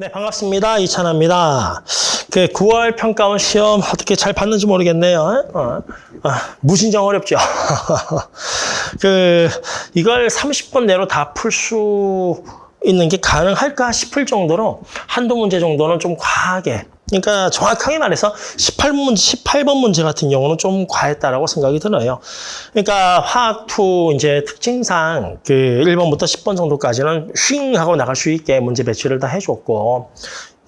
네, 반갑습니다. 이찬아입니다. 그 9월 평가원 시험 어떻게 잘 봤는지 모르겠네요. 어, 어, 무진장 어렵죠. 그 이걸 30분 내로 다 풀 수 있는 게 가능할까 싶을 정도로 한두 문제 정도는 좀 과하게 그러니까 정확하게 말해서 18번 문제, 18번 문제 같은 경우는 좀 과했다라고 생각이 들어요. 그러니까 화학 2 이제 특징상 그 1번부터 10번 정도까지는 쉥 하고 나갈 수 있게 문제 배치를 다 해줬고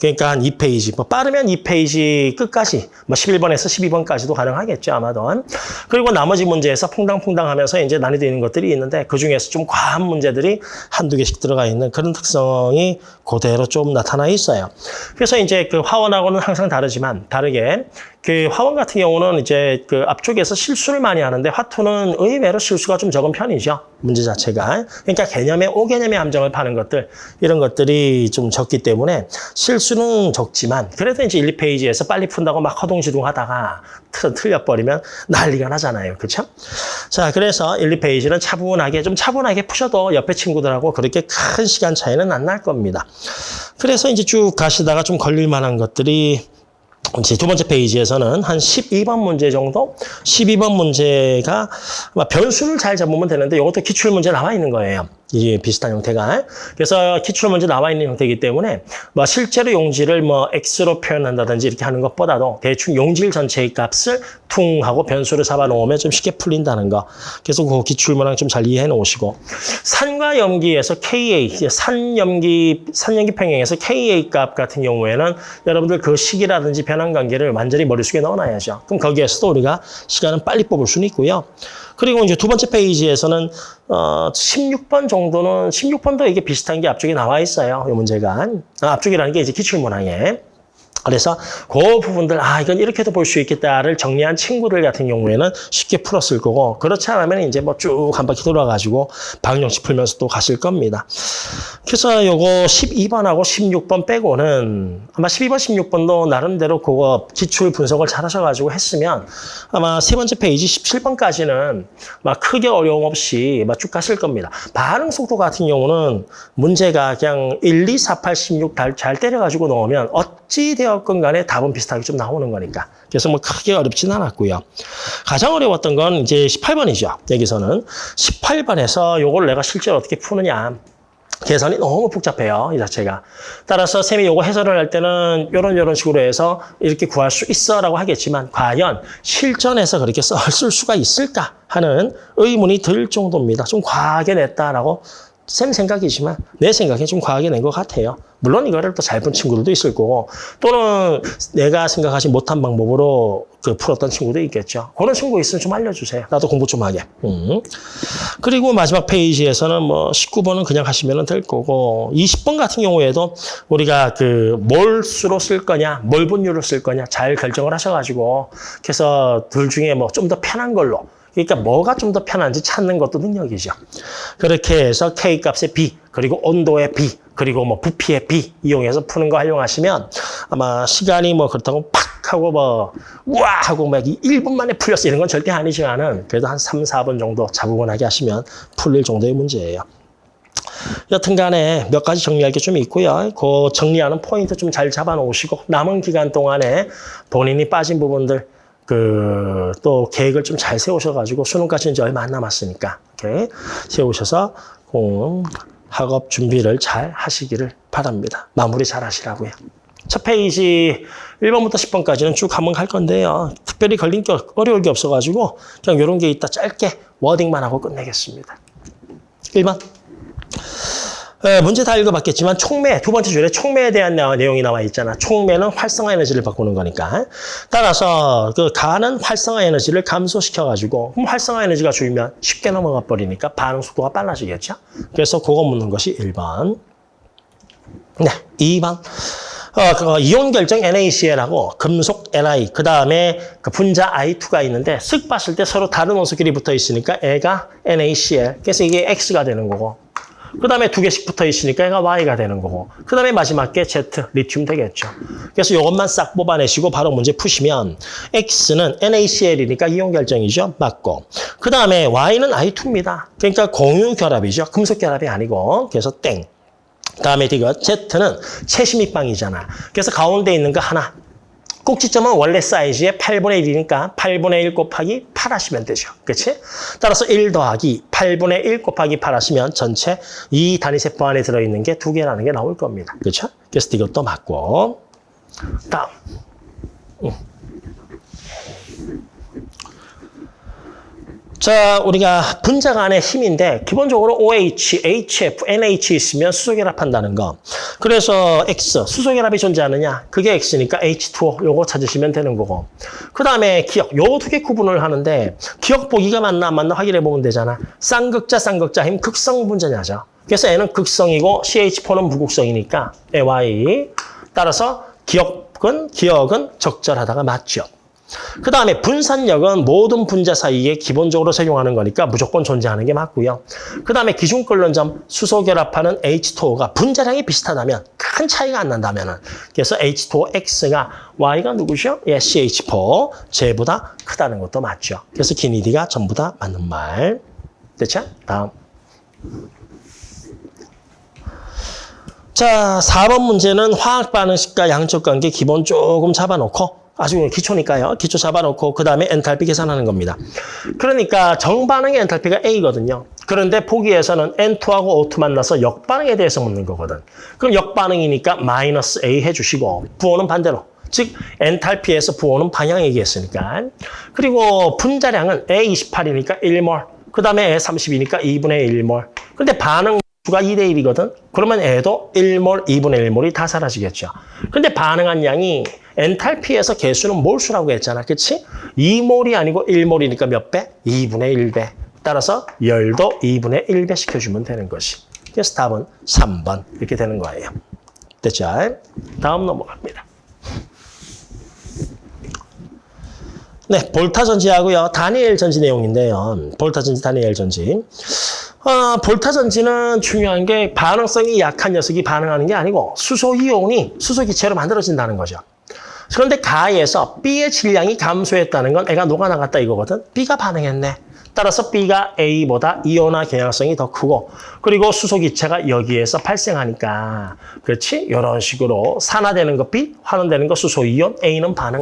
그러니까 한 2페이지, 뭐 빠르면 2페이지 끝까지, 뭐 11번에서 12번까지도 가능하겠죠, 아마도. 그리고 나머지 문제에서 퐁당퐁당 하면서 이제 난이도 있는 것들이 있는데 그 중에서 좀 과한 문제들이 한두 개씩 들어가 있는 그런 특성이 그대로 좀 나타나 있어요. 그래서 이제 그 화원하고는 항상 다르지만 다르게 그 화원 같은 경우는 이제 그 앞쪽에서 실수를 많이 하는데 화투는 의외로 실수가 좀 적은 편이죠. 문제 자체가. 그러니까 개념의 오개념의 함정을 파는 것들 이런 것들이 좀 적기 때문에 실수는 적지만 그래도 이제 1, 2페이지에서 빨리 푼다고 막 허둥지둥 하다가 틀려버리면 난리가 나잖아요. 그렇죠? 자, 그래서 1, 2페이지는 차분하게 좀 차분하게 푸셔도 옆에 친구들하고 그렇게 큰 시간 차이는 안 날 겁니다. 그래서 이제 쭉 가시다가 좀 걸릴 만한 것들이 이제 두 번째 페이지에서는 한 12번 문제 정도? 12번 문제가 변수를 잘 잡으면 되는데 이것도 기출문제 나와 있는 거예요. 이 비슷한 형태가. 그래서 기출 문제 나와 있는 형태이기 때문에 뭐 실제로 용지를 뭐 x로 표현한다든지 이렇게 하는 것보다도 대충 용질 전체의 값을 퉁 하고 변수를 잡아 놓으면 좀 쉽게 풀린다는 거. 그래서 그 기출문항 좀 잘 이해해 놓으시고 산과 염기에서 KA 산염기 산염기 평형에서 KA 값 같은 경우에는 여러분들 그 식이라든지 변환 관계를 완전히 머릿속에 넣어놔야죠. 그럼 거기에서도 우리가 시간은 빨리 뽑을 수는 있고요. 그리고 이제 두 번째 페이지에서는 어 16번 정도는 16번도 이게 비슷한 게 앞쪽에 나와 있어요. 이 문제가 아, 앞쪽이라는 게 이제 기출 문항에 그래서 그 부분들 아 이건 이렇게도 볼 수 있겠다를 정리한 친구들 같은 경우에는 쉽게 풀었을 거고 그렇지 않으면 이제 뭐 쭉 한 바퀴 돌아가지고 방정식 풀면서 또 가실 겁니다. 그래서 요거 12번하고 16번 빼고는 아마 12번, 16번도 나름대로 그거 기출 분석을 잘 하셔가지고 했으면 아마 세 번째 페이지 17번까지는 막 크게 어려움 없이 막 쭉 가실 겁니다. 반응 속도 같은 경우는 문제가 그냥 1, 2, 4, 8, 16 잘 때려가지고 넣으면 어찌 되 었건 간에 답은 비슷하게 좀 나오는 거니까. 그래서 뭐 크게 어렵진 않았고요. 가장 어려웠던 건 이제 18번이죠. 여기서는 18번에서 요걸 내가 실제로 어떻게 푸느냐. 계산이 너무 복잡해요, 이 자체가. 따라서 쌤이 요거 해설을 할 때는 요런 요런 식으로 해서 이렇게 구할 수 있어라고 하겠지만 과연 실전에서 그렇게 쓸 수가 있을까 하는 의문이 들 정도입니다. 좀 과하게 냈다라고 쌤 생각이지만 내 생각에 좀 과하게 낸 것 같아요. 물론 이거를 또잘푼 친구들도 있을 거고 또는 내가 생각하지 못한 방법으로 그 풀었던 친구도 있겠죠. 그런 친구 있으면 좀 알려주세요. 나도 공부 좀 하게. 음. 그리고 마지막 페이지에서는 뭐 19번은 그냥 하시면 될 거고 20번 같은 경우에도 우리가 그 몰수로 쓸 거냐, 몰 분율로 쓸 거냐 잘 결정을 하셔가지고 그래서 둘 중에 뭐 좀 더 편한 걸로 그러니까 뭐가 좀 더 편한지 찾는 것도 능력이죠. 그렇게 해서 K값의 B, 그리고 온도의 B, 그리고 뭐 부피의 B 이용해서 푸는 거 활용하시면 아마 시간이 뭐 그렇다고 팍 하고 뭐 우와 하고 막 1분 만에 풀렸어 이런 건 절대 아니지만은 그래도 한 3, 4분 정도 자부근하게 하시면 풀릴 정도의 문제예요. 여튼 간에 몇 가지 정리할 게 좀 있고요. 그 정리하는 포인트 좀 잘 잡아 놓으시고 남은 기간 동안에 본인이 빠진 부분들 그 또 계획을 좀 잘 세우셔가지고 수능까지 이제 얼마 안 남았으니까 이렇게 세우셔서 공 학업 준비를 잘 하시기를 바랍니다. 마무리 잘 하시라고요. 첫 페이지 1번부터 10번까지는 쭉 한번 갈 건데요. 특별히 걸린 게 어려울 게 없어가지고 그냥 이런 게 있다 짧게 워딩만 하고 끝내겠습니다. 1번. 에, 문제 다 읽어봤겠지만 촉매, 두 번째 줄에 촉매에 대한 내용이 나와 있잖아. 촉매는 활성화 에너지를 바꾸는 거니까. 따라서 그 가는 활성화 에너지를 감소시켜가지고 활성화 에너지가 줄면 쉽게 넘어가 버리니까 반응 속도가 빨라지겠죠. 그래서 그거 묻는 것이 1번. 네, 2번. 어, 그 이온 결정 NaCl하고 금속 Ni, 그 다음에 그 분자 I2가 있는데 쓱 봤을 때 서로 다른 원소끼리 붙어 있으니까 애가 NaCl. 그래서 이게 X가 되는 거고. 그 다음에 두 개씩 붙어 있으니까 얘가 Y가 되는 거고 그 다음에 마지막 게 Z, 리튬 되겠죠. 그래서 이것만 싹 뽑아내시고 바로 문제 푸시면 X는 NaCl이니까 이온 결정이죠. 맞고 그 다음에 Y는 I2입니다. 그러니까 공유 결합이죠. 금속 결합이 아니고 그래서 땡. 다음에 이거 Z는 채심입방이잖아. 그래서 가운데 있는 거 하나. 꼭지점은 원래 사이즈의 8분의 1이니까 8분의 1 곱하기 8 하시면 되죠. 그렇지? 따라서 1 더하기 8분의 1 곱하기 8 하시면 전체 이 단위세포 안에 들어있는 게 두 개라는 게 나올 겁니다. 그렇죠? 그래서 이것도 맞고 다음 자, 우리가 분자 간의 힘인데 기본적으로 OH, HF, NH 있으면 수소결합한다는 거. 그래서 X, 수소결합이 존재하느냐? 그게 X니까 H2O 요거 찾으시면 되는 거고. 그 다음에 기억, 요 두 개 구분을 하는데 기억 보기가 맞나 안 맞나 확인해 보면 되잖아. 쌍극자, 쌍극자 힘 극성 분자냐죠. 그래서 N은 극성이고 CH4는 무극성이니까 Y. 따라서 기억은 기억은 적절하다가 맞죠. 그 다음에 분산력은 모든 분자 사이에 기본적으로 적용하는 거니까 무조건 존재하는 게 맞고요. 그 다음에 기준 끓는 수소 결합하는 H2O가 분자량이 비슷하다면 큰 차이가 안 난다면은 그래서 H2OX가 Y가 누구죠? 예, CH4 쟤보다 크다는 것도 맞죠. 그래서 기니디가 전부 다 맞는 말. 됐죠? 다음. 자, 4번 문제는 화학 반응식과 양적 관계 기본 조금 잡아놓고 아주 기초니까요. 기초 잡아놓고 그 다음에 엔탈피 계산하는 겁니다. 그러니까 정반응의 엔탈피가 A거든요. 그런데 보기에서는 N2하고 O2 만나서 역반응에 대해서 묻는 거거든. 그럼 역반응이니까 마이너스 A 해주시고 부호는 반대로. 즉 엔탈피에서 부호는 방향 얘기했으니까. 그리고 분자량은 A28이니까 1몰. 그 다음에 A30이니까 2분의 1몰. 근데 반응 수가 2대 1이거든. 그러면 애도 1몰, 2분의 1몰이 다 사라지겠죠. 근데 반응한 양이 엔탈피에서 개수는 몰수라고 했잖아. 그치? 2몰이 아니고 1몰이니까 몇 배? 2분의 1배. 따라서 열도 2분의 1배 시켜주면 되는 것이. 그래서 답은 3번 이렇게 되는 거예요. 됐죠? 다음 넘어갑니다. 네, 볼타 전지하고요. 다니엘 전지 내용인데요. 볼타 전지, 다니엘 전지. 어, 볼타 전지는 중요한 게 반응성이 약한 녀석이 반응하는 게 아니고 수소 이온이 수소 기체로 만들어진다는 거죠. 그런데 가에서 B의 질량이 감소했다는 건 애가 녹아나갔다 이거거든. B가 반응했네. 따라서 B가 A보다 이온화 경향성이 더 크고 그리고 수소 기체가 여기에서 발생하니까 그렇지? 이런 식으로 산화되는 거 B, 환원되는 거 수소 이온, A는 반응.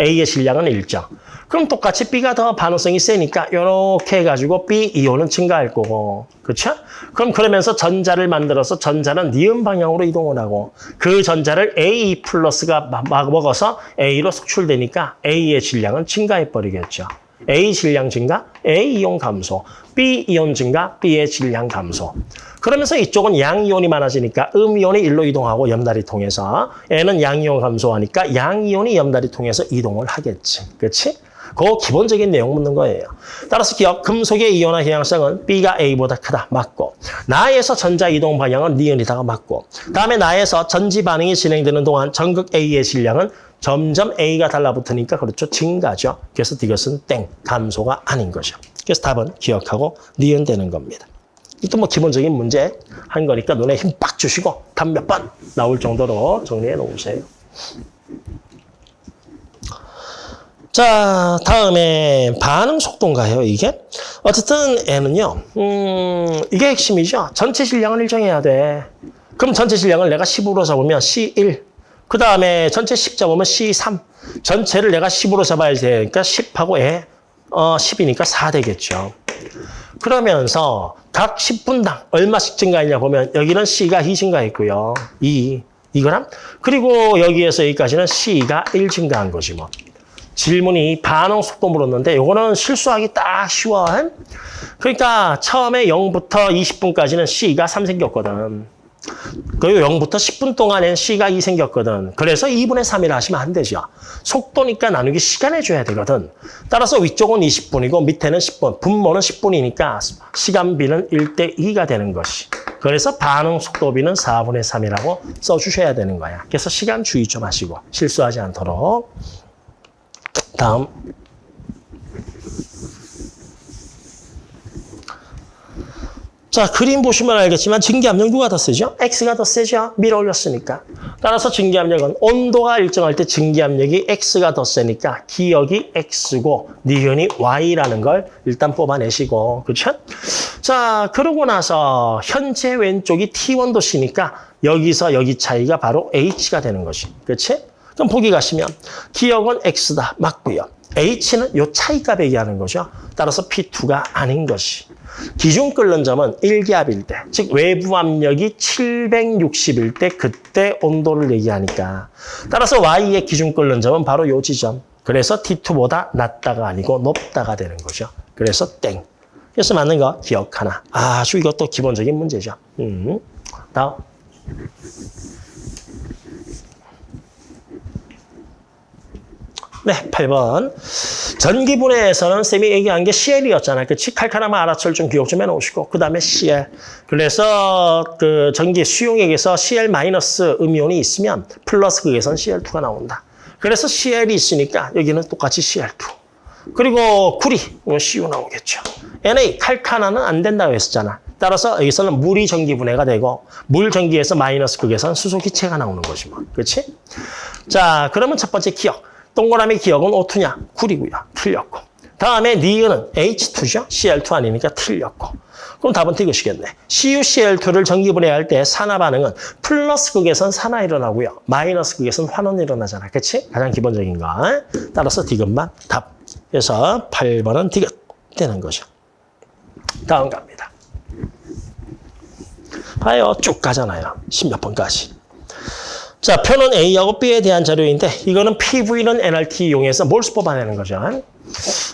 A의 질량은 일정. 그럼 똑같이 B가 더 반응성이 세니까 이렇게 해가지고 B 이온은 증가할 거고. 그렇죠? 그럼 그러면서 전자를 만들어서 전자는 니은 방향으로 이동을 하고 그 전자를 A 플러스가 먹어서 A로 속출되니까 A의 질량은 증가해 버리겠죠. A 질량 증가, A 이온 감소, B 이온 증가, B의 질량 감소. 그러면서 이쪽은 양이온이 많아지니까 음이온이 일로 이동하고 염달이 통해서 N은 양이온 감소하니까 양이온이 염달이 통해서 이동을 하겠지. 그렇지? 그 기본적인 내용 묻는 거예요. 따라서 기억, 금속의 이온화 경향성은 B가 A보다 크다. 맞고. 나에서 전자 이동 방향은 니은이다가 맞고. 다음에 나에서 전지 반응이 진행되는 동안 전극 A의 질량은 점점 A가 달라붙으니까 그렇죠. 증가죠. 그래서 이것은 땡, 감소가 아닌 거죠. 그래서 답은 기억하고 니은 되는 겁니다. 이것도 뭐 기본적인 문제 한 거니까 눈에 힘 빡 주시고 답 몇 번 나올 정도로 정리해 놓으세요. 자, 다음에 반응 속도인가요, 이게? 어쨌든 N은요, 음, 이게 핵심이죠. 전체 질량을 일정해야 돼. 그럼 전체 질량을 내가 10으로 잡으면 C1. 그 다음에 전체 10 잡으면 C3. 전체를 내가 10으로 잡아야 되니까 10하고 에, 어, 10이니까 4 되겠죠. 그러면서 각 10분당 얼마씩 증가했냐 보면 여기는 C가 2 증가했고요. 2. 이거랑 그리고 여기에서 여기까지는 C가 1 증가한 거지 뭐. 질문이 반응 속도 물었는데 요거는 실수하기 딱 쉬워. 그러니까 처음에 0부터 20분까지는 C가 3 생겼거든. 그리고 0부터 10분 동안엔 C가 2 생겼거든. 그래서 2분의 3이라 하시면 안 되죠. 속도니까 나누기 시간 해줘야 되거든. 따라서 위쪽은 20분이고 밑에는 10분. 분모는 10분이니까 시간비는 1대 2가 되는 것이. 그래서 반응 속도비는 4분의 3이라고 써주셔야 되는 거야. 그래서 시간 주의 좀 하시고 실수하지 않도록. 다음. 자, 그림 보시면 알겠지만 증기압력 누가 더 세죠? X가 더 세죠? 밀어 올렸으니까. 따라서 증기압력은 온도가 일정할 때 증기압력이 X가 더 세니까 기억이 X고 니은이 Y라는 걸 일단 뽑아내시고 그렇죠? 자, 그러고 나서 현재 왼쪽이 T1 도시니까 여기서 여기 차이가 바로 H가 되는 것이. 그렇지? 그럼 보기 가시면 기억은 X다. 맞고요. H는 요 차이값 얘기하는 거죠. 따라서 P2가 아닌 것이. 기준 끓는 점은 1기압일 때, 즉 외부 압력이 760일 때 그때 온도를 얘기하니까 따라서 Y의 기준 끓는 점은 바로 요 지점. 그래서 T2보다 낮다가 아니고 높다가 되는 거죠. 그래서 땡. 그래서 맞는 거 기억 하나. 아주 이것도 기본적인 문제죠. 음. 다음. 네, 8번. 전기분해에서는 쌤이 얘기한 게 CL이었잖아요. 그치? 칼칼하면 알아철 좀 기억 좀 해놓으시고. 그 다음에 CL. 그래서 그 전기 수용액에서 CL 마이너스 음이온이 있으면 플러스 극에선 CL2가 나온다. 그래서 CL이 있으니까 여기는 똑같이 CL2. 그리고 구리, CU 나오겠죠. NA, 칼카나는 안 된다고 했었잖아. 따라서 여기서는 물이 전기 분해가 되고 물 전기에서 마이너스 극에서는 수소 기체가 나오는 거지 뭐. 그렇지? 자, 그러면 첫 번째 기억. 동그라미 기억은 O2냐? 구리고요. 틀렸고. 다음에 니은은 H2죠? CL2 아니니까 틀렸고. 그럼 답은 이것이겠네. CuCl2를 전기분해할 때 산화 반응은 플러스 극에선 산화 일어나고요. 마이너스 극에선 환원 일어나잖아. 그치? 가장 기본적인 거. 따라서 디귿만 답. 그래서 8번은 디귿 되는 거죠. 다음 갑니다. 봐요. 쭉 가잖아요. 10몇 번까지. 자, 표는 A하고 B에 대한 자료인데 이거는 PV는 NRT 이용해서 몰수 뽑아내는 거죠.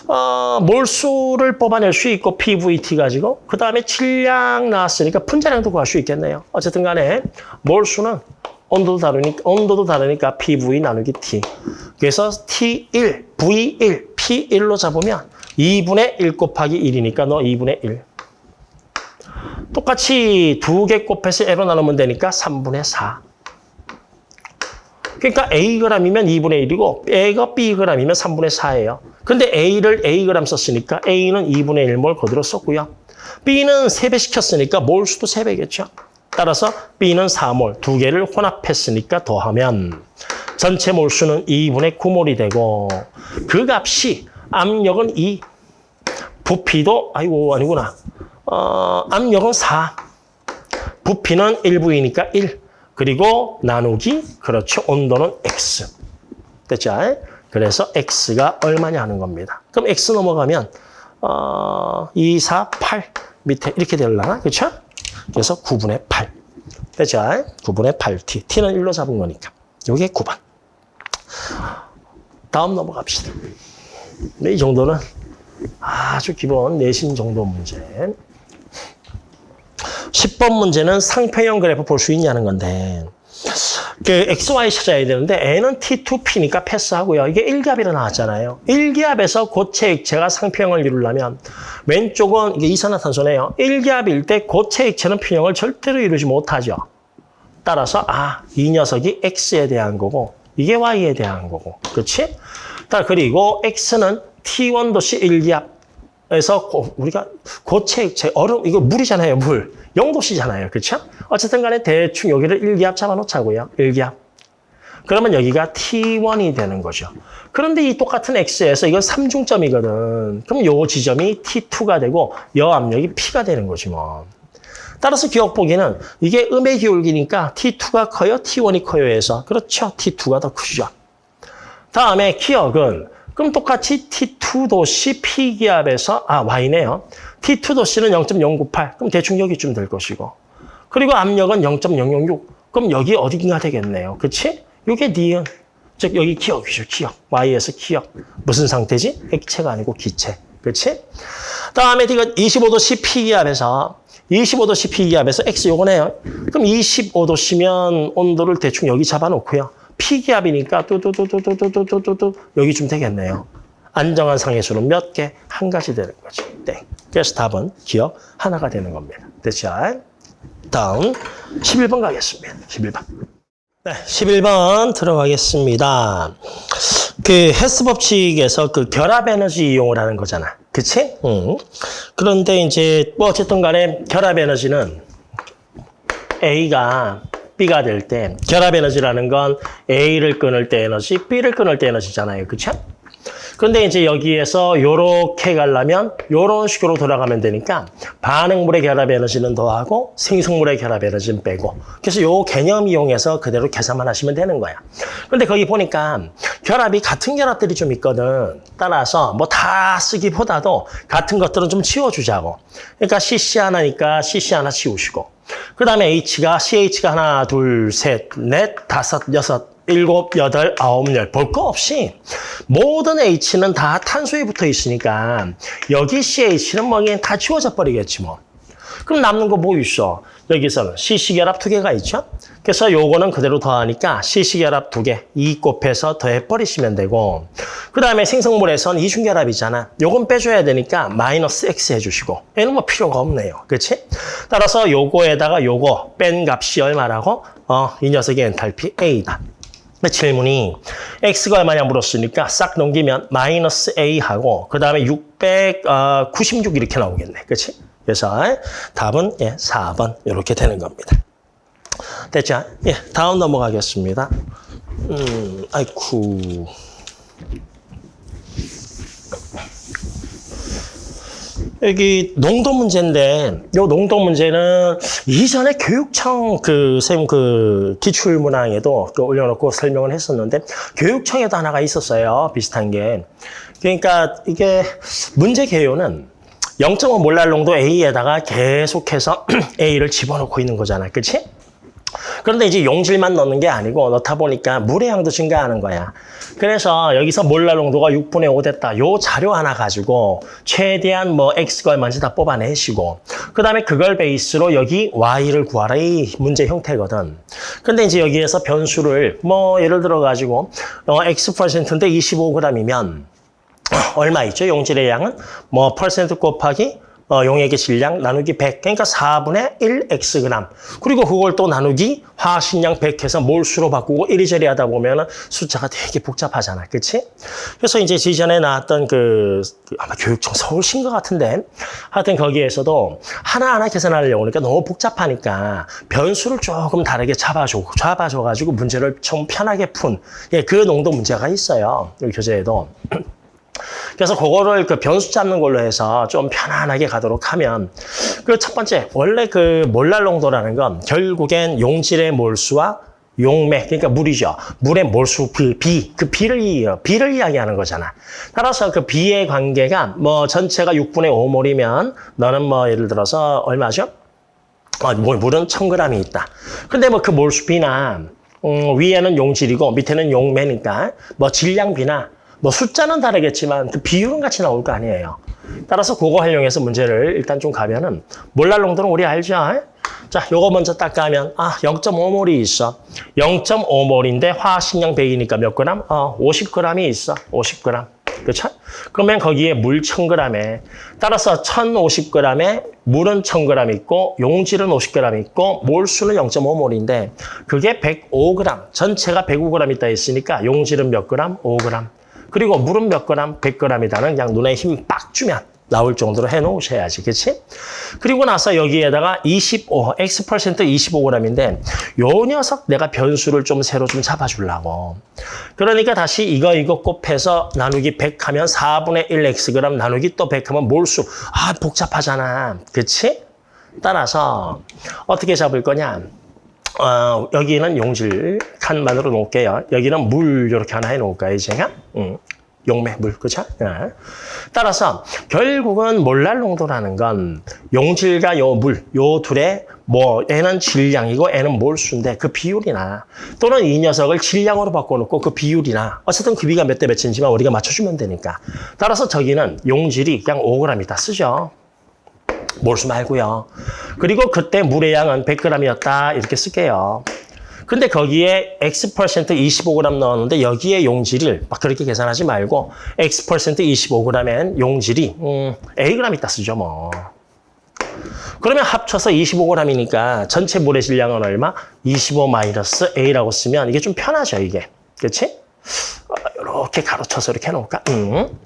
어, 몰수를 뽑아낼 수 있고 PVT 가지고 그 다음에 질량 나왔으니까 분자량도 구할 수 있겠네요. 어쨌든 간에 몰수는 온도도 다르니까, 온도도 다르니까 PV 나누기 T. 그래서 T1, V1, P1로 잡으면 2분의 1 곱하기 1이니까 너 2분의 1. 똑같이 두 개 곱해서 L로 나누면 되니까 3분의 4. 그러니까 Ag이면 2분의 1이고 A가 Bg이면 3분의 4예요. 근데 A를 Ag 썼으니까 A는 2분의 1몰 그대로 썼고요. B는 3배 시켰으니까 몰수도 3배겠죠. 따라서 B는 4몰, 두 개를 혼합했으니까 더하면 전체 몰수는 2분의 9몰이 되고 그 값이 압력은 2, 부피도 아이고 아니구나. 어, 압력은 4, 부피는 1부이니까 1. 그리고 나누기, 그렇죠. 온도는 x. 됐죠? 그래서 x가 얼마냐 하는 겁니다. 그럼 x 넘어가면 어, 2, 4, 8 밑에 이렇게 되려나? 그렇죠? 그래서 9분의 8. 됐죠? 9분의 8t. t는 1로 잡은 거니까. 이게 9번. 다음 넘어갑시다. 네, 이 정도는 아주 기본 내신 정도 문제. 10번 문제는 상평형 그래프 볼 수 있냐는 건데 그 XY 찾아야 되는데 N은 T2P니까 패스하고요. 이게 1기압이라 나왔잖아요. 1기압에서 고체 액체가 상평형을 이루려면 왼쪽은 이게 이산화탄소네요. 1기압일 때 고체 액체는 평형을 절대로 이루지 못하죠. 따라서 아, 이 녀석이 X에 대한 거고 이게 Y에 대한 거고. 그렇지? 그리고 X는 T1 도시 1기압 에서 우리가 고체 액체, 얼음, 이거 물이잖아요, 물. 0도씨잖아요. 그렇죠? 어쨌든 간에 대충 여기를 1기압 잡아놓자고요. 1기압. 그러면 여기가 T1이 되는 거죠. 그런데 이 똑같은 X에서 이건 3중점이거든. 그럼 요 지점이 T2가 되고 여압력이 P가 되는 거지 뭐. 따라서 기억 보기는 이게 음의 기울기니까 T2가 커요, T1이 커요 해서 그렇죠. T2가 더 크죠. 다음에 기억은 그럼 똑같이 T2 도시 P기압에서 아 Y네요. T2 도시는 0.098. 그럼 대충 여기쯤 될 것이고. 그리고 압력은 0.006. 그럼 여기 어딘가 되겠네요. 그치? 이게 니은. 즉 여기 기억이죠. 기억. Y에서 기억. 무슨 상태지? 액체가 아니고 기체. 그치? 다음에 이거 25도 P기압에서 25도 P기압에서 X 요거네요. 그럼 25도씨면 온도를 대충 여기 잡아놓고요. P기압이니까 뚜뚜뚜뚜뚜뚜뚜뚜 여기쯤 되겠네요. 안정한 상해수는 몇 개? 한 가지 되는 거지. 땡. 그래서 답은 기억 하나가 되는 겁니다. 됐죠? 다음 11번 가겠습니다. 11번. 네, 11번 들어가겠습니다. 그 헬스 법칙에서 그 결합 에너지 이용을 하는 거잖아. 그치? 응. 그런데 이제 뭐 어쨌든 간에 결합 에너지는 A가 B가 될 때 결합 에너지라는 건 A를 끊을 때 에너지, B를 끊을 때 에너지잖아요. 그 쵸? 근데 이제 여기에서 요렇게 가려면 요런 식으로 돌아가면 되니까 반응물의 결합 에너지는 더하고 생성물의 결합 에너지는 빼고 그래서 요 개념 이용해서 그대로 계산만 하시면 되는 거야. 근데 거기 보니까 결합이 같은 결합들이 좀 있거든. 따라서 뭐 다 쓰기보다도 같은 것들은 좀 치워주자고. 그러니까 CC 하나니까 CC 하나 치우시고 그 다음에 H가 CH가 하나, 둘, 셋, 넷, 다섯, 여섯, 일곱, 여덟, 아홉, 열. 볼 거 없이 모든 H는 다 탄소에 붙어 있으니까 여기 CH는 뭐 그냥 다 지워져 버리겠지 뭐. 그럼 남는 거 뭐 있어? 여기서는 CC 결합 두 개가 있죠? 그래서 요거는 그대로 더하니까 CC 결합 두 개, 2 곱해서 더해버리시면 되고 그 다음에 생성물에선 이중 결합이잖아. 요건 빼줘야 되니까 마이너스 X 해주시고 얘는 뭐 필요가 없네요. 그렇지? 따라서 요거에다가 요거 뺀 값이 얼마라고? 어, 이 녀석의 엔탈피 A다. 근데 질문이 x가 얼마냐 물었으니까 싹 넘기면 마이너스 a하고 그 다음에 696 이렇게 나오겠네. 그렇지? 그래서 답은 예, 4번 이렇게 되는 겁니다. 됐죠? 예, 다음 넘어가겠습니다. 음, 아이쿠. 여기 농도 문제인데 이 농도 문제는 이전에 교육청 그쌤그 기출 문항에도 그 올려놓고 설명을 했었는데 교육청에도 하나가 있었어요. 비슷한 게. 그러니까 이게 문제 개요는 0.5 몰랄 농도 A에다가 계속해서 A를 집어넣고 있는 거잖아. 그렇지? 그런데 이제 용질만 넣는 게 아니고 넣다 보니까 물의 양도 증가하는 거야. 그래서 여기서 몰랄 농도가 6분의 5 됐다. 요 자료 하나 가지고 최대한 뭐 X가 얼마인지 다 뽑아내시고 그 다음에 그걸 베이스로 여기 Y를 구하라 이 문제 형태거든. 근데 이제 여기에서 변수를 뭐 예를 들어 가지고 어, X 퍼센트인데 25g이면 얼마 있죠? 용질의 양은 뭐 퍼센트 곱하기 어, 용액의 질량 나누기 100. 그러니까 4분의 1xg. 그리고 그걸 또 나누기 화학식량 100해서 몰수로 바꾸고 이리저리 하다 보면 숫자가 되게 복잡하잖아. 그치? 그래서 이제 지전에 나왔던 그, 그 아마 교육청 서울신 것 같은데 하여튼 거기에서도 하나하나 계산하려고 그러니까 너무 복잡하니까 변수를 조금 다르게 잡아줘, 잡아줘가지고 문제를 좀 편하게 푼 예, 그 농도 문제가 있어요. 여기 교재에도. 그래서 그거를 그 변수 잡는 걸로 해서 좀 편안하게 가도록 하면 그 첫 번째 원래 그 몰랄 농도라는 건 결국엔 용질의 몰수와 용매 그러니까 물이죠. 물의 몰수 비, 비, 그 비를 비를 이야기하는 거잖아. 따라서 그 비의 관계가 뭐 전체가 6분의 5몰이면 너는 뭐 예를 들어서 얼마죠? 어, 물은 1000g이 있다. 근데 뭐 그 몰수 비나 음, 위에는 용질이고 밑에는 용매니까 뭐 질량비나 뭐 숫자는 다르겠지만 그 비율은 같이 나올 거 아니에요. 따라서 그거 활용해서 문제를 일단 좀 가면은 몰랄 농도는 우리 알죠? 자, 요거 먼저 딱 가면 아 0.5몰이 있어. 0.5몰인데 화학식량 100이니까 몇 그램? 어 50g이 있어. 50g. 그렇죠? 그러면 거기에 물 1000g에 따라서 1050g에 물은 1000g 있고 용질은 50g 있고 몰수는 0.5몰인데 그게 105g. 전체가 105g 있다 했으니까 용질은 몇 그램? 5g. 그리고 물은 몇 그램? 100g이다는 그냥 눈에 힘 빡 주면 나올 정도로 해놓으셔야지, 그렇지? 그리고 나서 여기에다가 25, X% 25g인데 요 녀석 내가 변수를 좀 새로 좀 잡아주려고. 그러니까 다시 이거 이거 곱해서 나누기 100 하면 4분의 1Xg 나누기 또 100 하면 몰수. 아, 복잡하잖아. 그렇지? 따라서 어떻게 잡을 거냐? 어, 여기는 용질 칸만으로 놓을게요. 여기는 물 이렇게 하나 해놓을까요, 제가? 음, 용매, 물, 그렇죠? 네. 따라서 결국은 몰랄 농도라는 건 용질과 요 물, 요 둘의 뭐 얘는 질량이고 얘는 몰수인데 그 비율이나 또는 이 녀석을 질량으로 바꿔놓고 그 비율이나 어쨌든 그 비가 몇 대 몇인지만 우리가 맞춰주면 되니까 따라서 저기는 용질이 그냥 5g이다 쓰죠. 몰수 말고요. 그리고 그때 물의 양은 100g이었다 이렇게 쓸게요. 근데 거기에 X% 25g 넣었는데 여기에 용질을 막 그렇게 계산하지 말고 X% 25g엔 용질이 음, Ag 있다 쓰죠 뭐. 그러면 합쳐서 25g이니까 전체 물의 질량은 얼마? 25-A라고 쓰면 이게 좀 편하죠 이게. 그렇지? 이렇게 가로쳐서 이렇게 해놓을까? 음.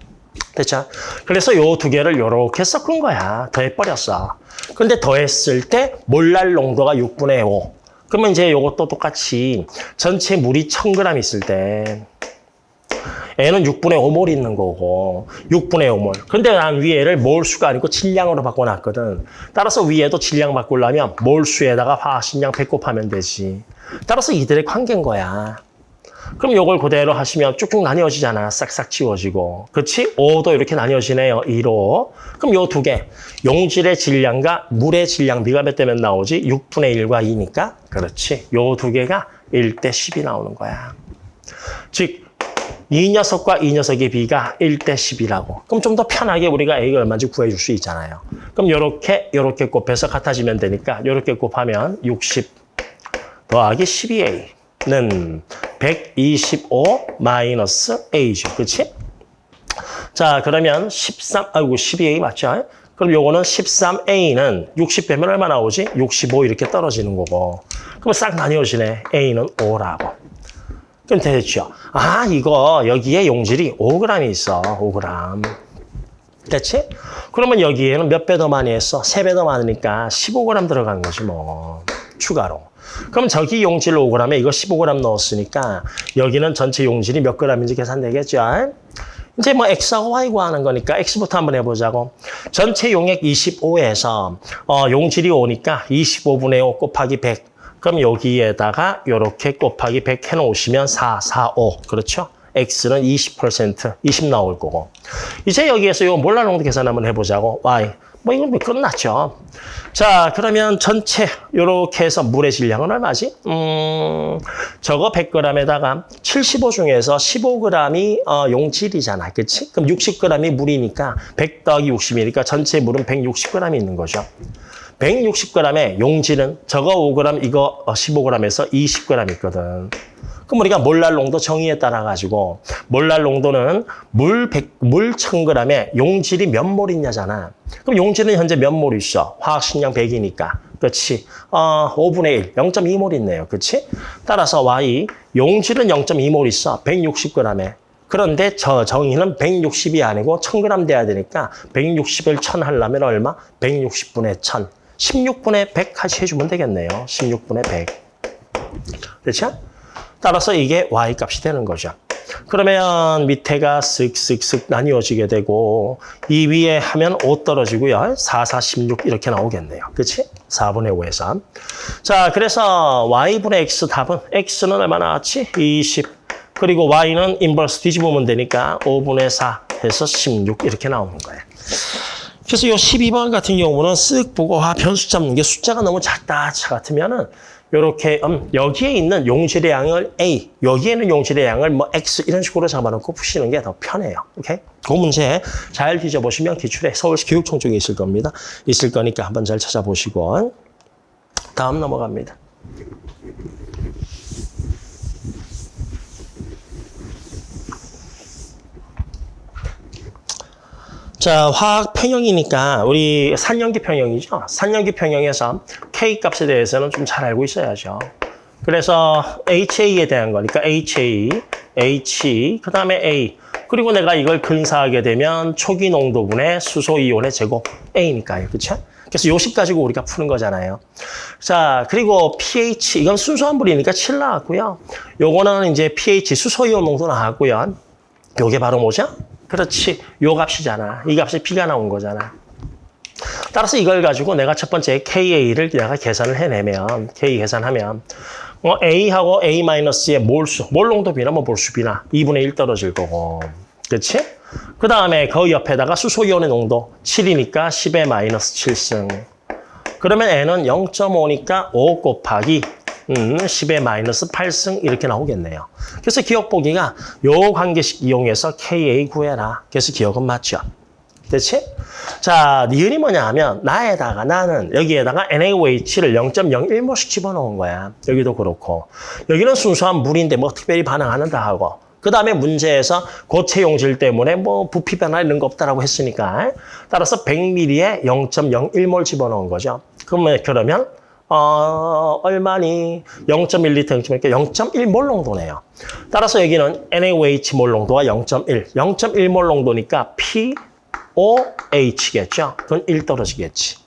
됐죠? 그래서 요 두 개를 요렇게 섞은 거야. 더해버렸어. 근데 더했을 때 몰랄 농도가 6분의 5. 그러면 이제 요것도 똑같이 전체 물이 1000g 있을 때 N은 6분의 5몰 있는 거고 6분의 5몰. 근데 난 위에를 몰수가 아니고 질량으로 바꿔놨거든. 따라서 위에도 질량 바꾸려면 몰수에다가 화학식량 100 곱하면 되지. 따라서 이들의 관계인 거야. 그럼 요걸 그대로 하시면 쭉쭉 나뉘어지잖아. 싹싹 지워지고. 그렇지? 5도 이렇게 나뉘어지네요. 2로. 그럼 요 두 개. 용질의 질량과 물의 질량 네가 몇 대면 나오지? 6분의 1과 2니까. 그렇지. 요 두 개가 1대 10이 나오는 거야. 즉, 이 녀석과 이 녀석의 비가 1대 10이라고. 그럼 좀 더 편하게 우리가 A가 얼마인지 구해줄 수 있잖아요. 그럼 요렇게, 요렇게 곱해서 같아지면 되니까 요렇게 곱하면 60 더하기 12A 는 125 마이너스 A죠. 그렇지? 자, 그러면 13, 아이고 12A 맞죠? 그럼 요거는 13A는 60 빼면 얼마 나오지? 65 이렇게 떨어지는 거고. 그럼 싹 나뉘어지네. A는 5라고. 그럼 됐죠? 아, 이거 여기에 용질이 5g 있어. 5g. 됐지? 그러면 여기에는 몇 배 더 많이 했어? 3배 더 많으니까 15g 들어간 거지 뭐. 추가로. 그럼 저기 용질 5g에 이거 15g 넣었으니까 여기는 전체 용질이 몇 g인지 계산되겠죠? 이제 뭐 X하고 Y 구하는 거니까 X부터 한번 해보자고. 전체 용액 25에서 어, 용질이 오니까 25분의 5 곱하기 100. 그럼 여기에다가 이렇게 곱하기 100 해놓으시면 4, 4, 5. 그렇죠? X는 20%, 20 나올 거고. 이제 여기에서 이 몰라 농도 계산 한번 해보자고. Y. 뭐 이건 뭐 끝났죠. 자, 그러면 전체 이렇게 해서 물의 질량은 얼마지? 음, 저거 100g에다가 75 중에서 15g이 어, 용질이잖아. 그치? 그럼 60g이 물이니까 100 더하기 60이니까 전체 물은 160g이 있는 거죠. 160g의 용질은 저거 5g, 이거 15g에서 20g 있거든. 그럼 우리가 몰랄 농도 정의에 따라 가지고 몰랄 농도는 물 100, 물 1000g에 용질이 몇몰 있냐잖아. 그럼 용질은 현재 몇몰 있어? 화학식량 100이니까. 그렇지. 어, 5분의 1, 0.2몰 있네요. 그렇지? 따라서 Y, 용질은 0.2몰 있어. 160g에. 그런데 저 정의는 160이 아니고 1000g 돼야 되니까 160을 1000 하려면 얼마? 160분의 1000. 16분의 100 같이 해주면 되겠네요. 16분의 100. 그렇죠? 따라서 이게 y 값이 되는 거죠. 그러면 밑에가 쓱쓱쓱 나뉘어지게 되고 이 위에 하면 5 떨어지고요. 4, 4, 16 이렇게 나오겠네요. 그렇지? 4분의 5에서. 자, 그래서 y분의 x 답은 x는 얼마 나 왔지? 20. 그리고 y는 인버스 뒤집으면 되니까 5분의 4 해서 16 이렇게 나오는 거예요. 그래서 이 12번 같은 경우는 쓱 보고 아, 변수 잡는 게 숫자가 너무 작다 같으면은 이렇게 음, 여기에 있는 용질의 양을 A, 여기에는 용질의 양을 뭐 X 이런 식으로 잡아놓고 푸시는 게 더 편해요. 오케이? 그 문제 잘 뒤져보시면 기출에 서울시 교육청 쪽에 있을 겁니다. 있을 거니까 한번 잘 찾아보시고 다음 넘어갑니다. 자, 화학 평형이니까 우리 산연기 평형이죠. 산연기 평형에서 K 값에 대해서는 좀 잘 알고 있어야죠. 그래서 HA에 대한 거니까 HA, H, 그 다음에 A. 그리고 내가 이걸 근사하게 되면 초기 농도분의 수소 이온의 제곱 A니까요. 그렇죠? 그래서 요식 가지고 우리가 푸는 거잖아요. 자, 그리고 pH, 이건 순수한 물이니까 7 나왔고요. 요거는 이제 pH 수소 이온 농도 나왔고요. 요게 바로 뭐죠? 그렇지. 요 값이잖아. 이 값이 B가 나온 거잖아. 따라서 이걸 가지고 내가 첫 번째 KA를 내가 계산을 해내면, K 계산하면, 어, A하고 A-의 몰수, 몰농도비나 뭐 몰수비나 2분의 1 떨어질 거고. 그렇지? 그 다음에 그 옆에다가 수소이온의 농도 7이니까 10의 마이너스 7승. 그러면 N은 0.5니까 5 곱하기 음, 10의 마이너스 8승 이렇게 나오겠네요. 그래서 기억 보기가 요 관계식 이용해서 KA 구해라. 그래서 기억은 맞죠. 됐지? 자, 니은이 뭐냐 하면 나에다가 나는 여기에다가 NaOH를 0.01몰씩 집어넣은 거야. 여기도 그렇고. 여기는 순수한 물인데 뭐 특별히 반응하는다 하고. 그 다음에 문제에서 고체 용질 때문에 뭐 부피 변화 이런 거 없다라고 했으니까 따라서 100ml에 0.01몰 집어넣은 거죠. 그러면 그러면 어, 얼마니? 0.1리터, 0.1, 0.1몰 농도네요. 따라서 여기는 NaOH 몰 농도가 0.1. 0.1몰 농도니까 POH겠죠? 그건 1 떨어지겠지.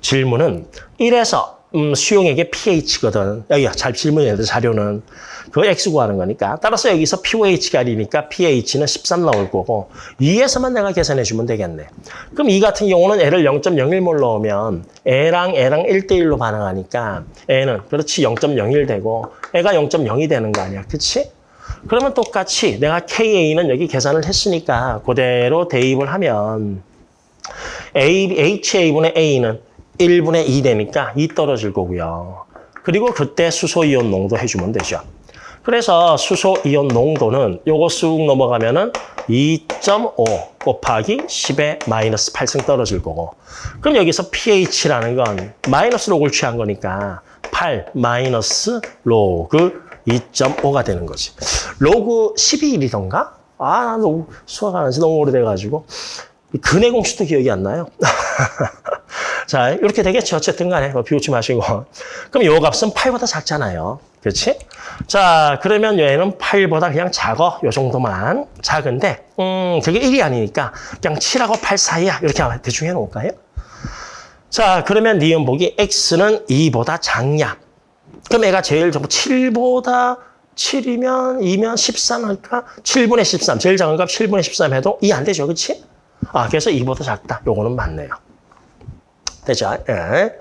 질문은 1에서 음, 수용액의 pH거든. 여기가 잘 질문해야 돼, 자료는. 그 X 구하는 거니까. 따라서 여기서 POH가 1이니까 pH는 13 나올 거고 2에서만 내가 계산해 주면 되겠네. 그럼 이 같은 경우는 L을 0.01몰 넣으면 A랑 A랑 1대1로 반응하니까 A는 그렇지 0.01 되고 A가 0.0이 되는 거 아니야. 그치? 그러면 똑같이 내가 KA는 여기 계산을 했으니까 그대로 대입을 하면 A, HA분의 A는 1분의 2 되니까 2 떨어질 거고요. 그리고 그때 수소이온 농도 해주면 되죠. 그래서 수소이온 농도는 요거 쑥 넘어가면 은 2.5 곱하기 10의 마이너스 8승 떨어질 거고 그럼 여기서 pH라는 건 마이너스 로그를 취한 거니까 8 마이너스 로그 2.5가 되는 거지. 로그 12일이던가? 아, 나 너무 수학 안 한지 너무 오래돼가지고 근해 공식도 기억이 안 나요. 자, 이렇게 되겠죠. 어쨌든 간에 뭐 비웃지 마시고. 그럼 요 값은 8보다 작잖아요. 그렇지? 자, 그러면 얘는 8보다 그냥 작어. 요 정도만. 작은데, 음, 그게 1이 아니니까 그냥 7하고 8 사이야. 이렇게 대충 해놓을까요? 자, 그러면 니은 보기 X는 2보다 작냐? 그럼 애가 제일 적고 7보다 7이면 2면 13 할까? 7분의 13. 제일 작은 값 7분의 13 해도 2안 되죠. 그렇지? 아, 그래서 2보다 작다. 요거는 맞네요. 되죠? 예.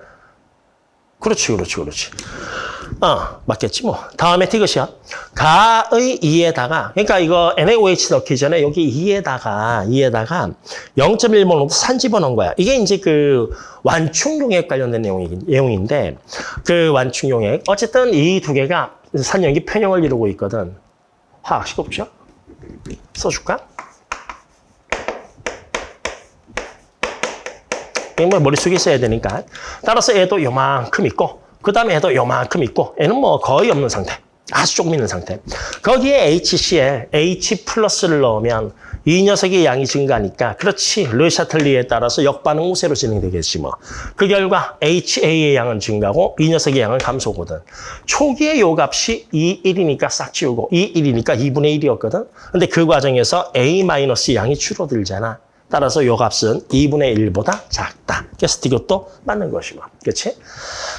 그렇지, 그렇지, 그렇지. 어, 맞겠지 뭐. 다음에 티것이야. 가의 2에다가, 그러니까 이거 NaOH 넣기 전에 여기 2에다가, 2에다가 0.1몰 정도 산 집어넣은 거야. 이게 이제 그 완충용액 관련된 내용이, 내용인데, 그 완충용액. 어쨌든 이 두 개가 산염기 편형을 이루고 있거든. 화학식 없죠? 써줄까? 뭐 머릿속에 있어야 되니까. 따라서 얘도 요만큼 있고, 그 다음에 얘도 요만큼 있고, 얘는 뭐 거의 없는 상태. 아주 조금 있는 상태. 거기에 HCl, H 플러스를 넣으면 이 녀석의 양이 증가하니까 그렇지 르샤틀리에 따라서 역반응 우세로 진행되겠지 뭐. 그 결과 HA의 양은 증가하고 이 녀석의 양은 감소거든. 초기에 요 값이 2, 1이니까 싹 지우고 2, 1이니까 2분의 1이었거든. 근데 그 과정에서 A 마이너스 양이 줄어들잖아. 따라서 요 값은 2분의 1보다 작다. 그래서 디귿도 맞는 것이고. 그렇지?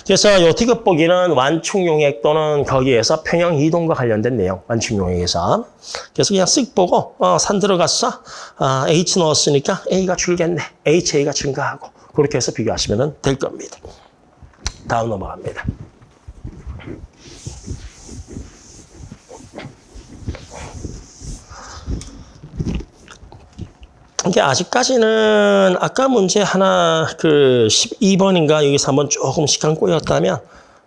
그래서 요 디귿 보기는 완충 용액 또는 거기에서 평형 이동과 관련된 내용, 완충 용액에서. 그래서 그냥 쓱 보고, 어, 산 들어갔어. 아, H 넣었으니까 A가 줄겠네. HA가 증가하고. 그렇게 해서 비교하시면 될 겁니다. 다음 넘어갑니다. 이게 아직까지는 아까 문제 하나 그 12번인가 여기서 한번 조금 시간 꼬였다면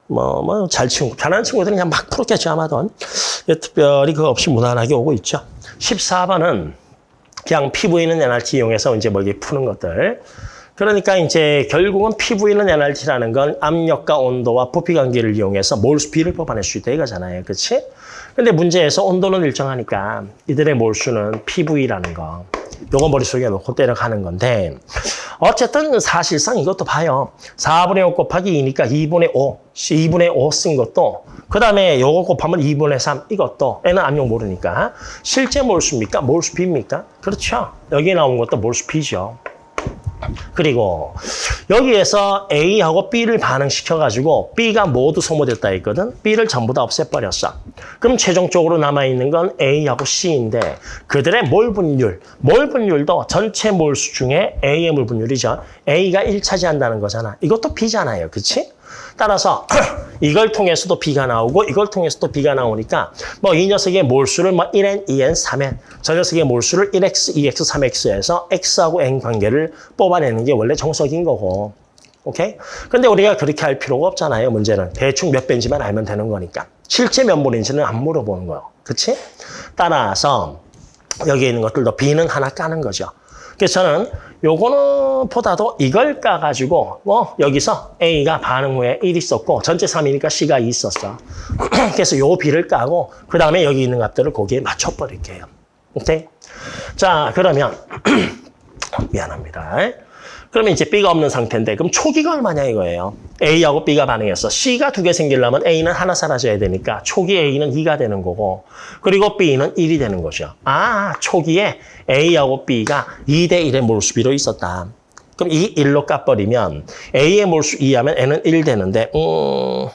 뭐 뭐 잘 친구 편한 친구들은 그냥 막 풀었겠죠 아마도. 특별히 그거 없이 무난하게 오고 있죠. 14번은 그냥 피부에 있는 NRT 이용해서 이제 뭐 이게 푸는 것들. 그러니까 이제 결국은 피부에 있는 NRT라는 건 압력과 온도와 부피 관계를 이용해서 몰수비를 뽑아낼 수 있다 이거잖아요. 그렇지? 근데 문제에서 온도는 일정하니까 이들의 몰수는 PV라는 거 요거 머릿속에 놓고 때려가는 건데 어쨌든 사실상 이것도 봐요. 4분의 5 곱하기 2니까 2분의 5, 2분의 5 쓴 것도 그 다음에 요거 곱하면 2분의 3 이것도 애는 압력 모르니까 실제 몰수입니까? 몰수비입니까? 그렇죠. 여기 나온 것도 몰수비죠. 그리고 여기에서 A하고 B를 반응시켜가지고 B가 모두 소모됐다 했거든. B를 전부 다 없애버렸어. 그럼 최종적으로 남아있는 건 A하고 C인데 그들의 몰 분율, 몰 분율도 전체 몰수 중에 A의 몰 분율이죠. A가 1 차지한다는 거잖아. 이것도 B잖아요. 그치? 따라서 이걸 통해서도 B가 나오고 이걸 통해서도 B가 나오니까 뭐 이 녀석의 몰수를 뭐 1N, 2N, 3N 저 녀석의 몰수를 1X, 2X, 3X에서 X하고 N 관계를 뽑아내는 게 원래 정석인 거고 오케이? 근데 우리가 그렇게 할 필요가 없잖아요. 문제는 대충 몇 배인지만 알면 되는 거니까 실제 몇 몰인지는 안 물어보는 거예요. 그치? 따라서 여기 있는 것들도 B는 하나 까는 거죠. 그래서 저는 요거는 보다도 이걸 까가지고 뭐 여기서 A가 반응 후에 1 있었고 전체 3이니까 C가 2 있었어. 그래서 요 B를 까고 그 다음에 여기 있는 값들을 거기에 맞춰버릴게요. 오케이? 자 그러면 미안합니다. 그러면 이제 B가 없는 상태인데 그럼 초기가 얼마냐 이거예요. A하고 B가 반응했어. C가 두 개 생기려면 A는 하나 사라져야 되니까 초기 A는 2가 되는 거고 그리고 B는 1이 되는 거죠. 아 초기에 A하고 B가 2대 1의 몰수비로 있었다. 그럼 이 1로 까버리면 A의 몰수 2하면 N은 1 되는데 음...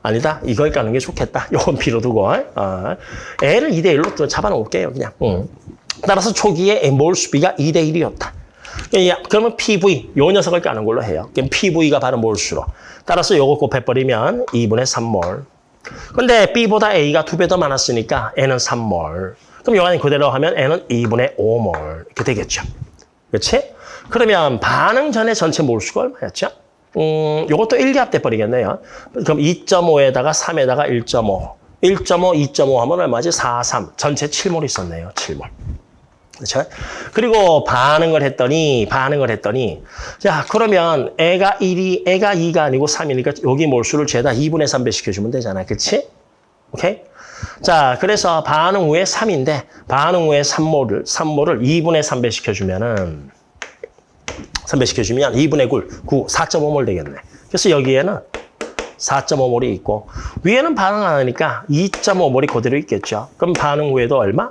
아니다. 이걸 까는 게 좋겠다. 요건 B로 두고. 어. L을 2대 1로 또 잡아놓을게요. 그냥. 음. 따라서 초기에 몰수비가 2대 1이었다. 그러면 PV, 요 녀석을 까는 걸로 해요. PV가 바로 몰수로. 따라서 요거 곱해버리면 2분의 3몰. 근데 B보다 A가 두 배 더 많았으니까 N은 3몰. 그럼 요거는 그대로 하면 N은 2분의 5몰. 이렇게 되겠죠. 그렇지? 그러면 반응 전에 전체 몰수가 얼마였죠? 음, 요것도 1기압 돼버리겠네요. 그럼 2.5에다가 3에다가 1.5. 1.5, 2.5 하면 얼마지? 4, 3. 전체 7몰 있었네요. 7몰. 그렇죠? 그리고 반응을 했더니 반응을 했더니 자 그러면 애가 1이 애가 2가 아니고 3이니까 여기 몰수를 죄다 2분의 3배 시켜주면 되잖아. 그렇지? 오케이? 자 그래서 반응 후에 3인데 반응 후에 3몰을 3몰을 2분의 3배 시켜주면은 3배 시켜주면 2분의 9, 9 4.5몰 되겠네. 그래서 여기에는 4.5몰이 있고 위에는 반응 안 하니까 2.5몰이 그대로 있겠죠. 그럼 반응 후에도 얼마?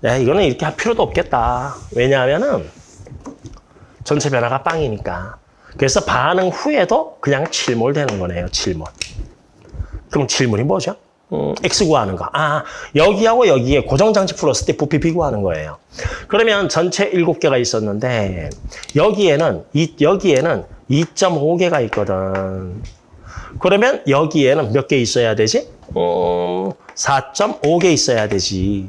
네, 이거는 이렇게 할 필요도 없겠다. 왜냐하면은 전체 변화가 빵이니까. 그래서 반응 후에도 그냥 7몰 되는 거네요. 7몰. 그럼 7몰이 뭐죠? 음, X 구하는 거. 아, 여기하고 여기에 고정장치 풀었을 때 부피 비구하는 거예요. 그러면 전체 7개가 있었는데 여기에는 이, 여기에는 2.5개가 있거든. 그러면 여기에는 몇 개 있어야 되지? 음, 4.5개 있어야 되지.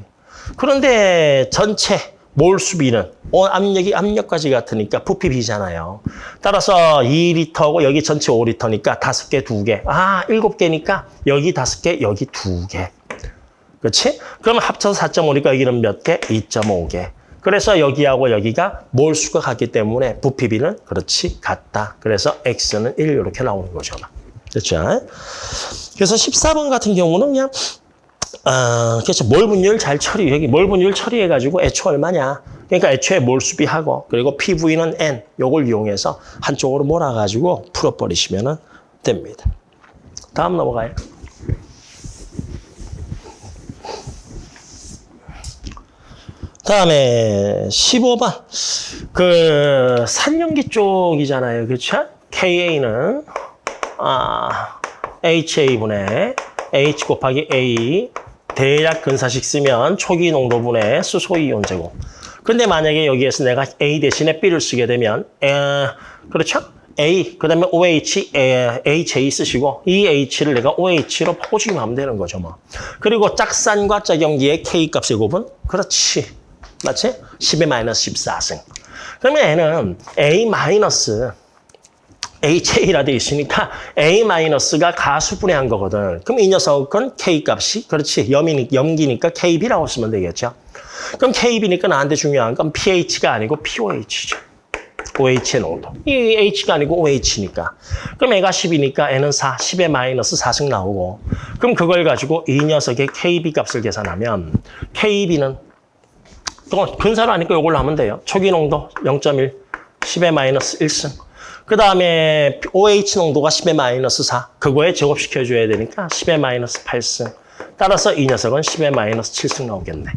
그런데 전체 몰수비는 어, 압력이 압력까지 같으니까 부피 비잖아요. 따라서 2리터고 여기 전체 5리터니까 5개, 2개. 아, 7개니까 여기 5개, 여기 2개. 그렇지? 그럼 합쳐서 4.5니까 여기는 몇 개? 2.5개. 그래서 여기하고 여기가 몰수가 같기 때문에 부피비는 그렇지 같다. 그래서 X는 1 이렇게 나오는 거죠. 됐죠? 그래서 14번 같은 경우는 그냥 어, 그렇죠. 몰 분율 잘 처리, 여기 몰 분율 처리해가지고 애초 얼마냐. 그러니까 애초에 몰수비하고 그리고 PV는 N, 요걸 이용해서 한쪽으로 몰아가지고 풀어버리시면 됩니다. 다음 넘어가요. 다음에 15번. 그 산연기 쪽이잖아요. 그렇죠? KA는 아, HA분의 H 곱하기 A 대략 근사식 쓰면 초기 농도분의 수소이온 제곱. 근데 만약에 여기에서 내가 A 대신에 B를 쓰게 되면 에, 그렇죠? A, 그 다음에 OH, 에, HA 쓰시고 이 H를 내가 OH로 포집하면 되는 거죠. 뭐. 그리고 짝산과 짝연기의 K 값의 곱은 그렇지. 맞지? 10의 마이너스 14승. 그러면 얘는 A 마이너스 HA라 되어 있으니까 A-가 가수분해 한 거거든. 그럼 이 녀석은 K 값이 그렇지 염이, 염기니까 KB라고 쓰면 되겠죠. 그럼 KB니까 나한테 중요한 건 pH가 아니고 POH죠. OH의 농도. 이 H가 아니고 OH니까. 그럼 애가 10이니까 N은 4, 10의 마이너스 4승 나오고 그럼 그걸 가지고 이 녀석의 KB 값을 계산하면 KB는 또 근사로 하니까 이걸로 하면 돼요. 초기 농도 0.1, 10의 마이너스 1승. 그 다음에 OH 농도가 10의 마이너스 4. 그거에 제곱시켜줘야 되니까 10의 마이너스 8승. 따라서 이 녀석은 10의 마이너스 7승 나오겠네.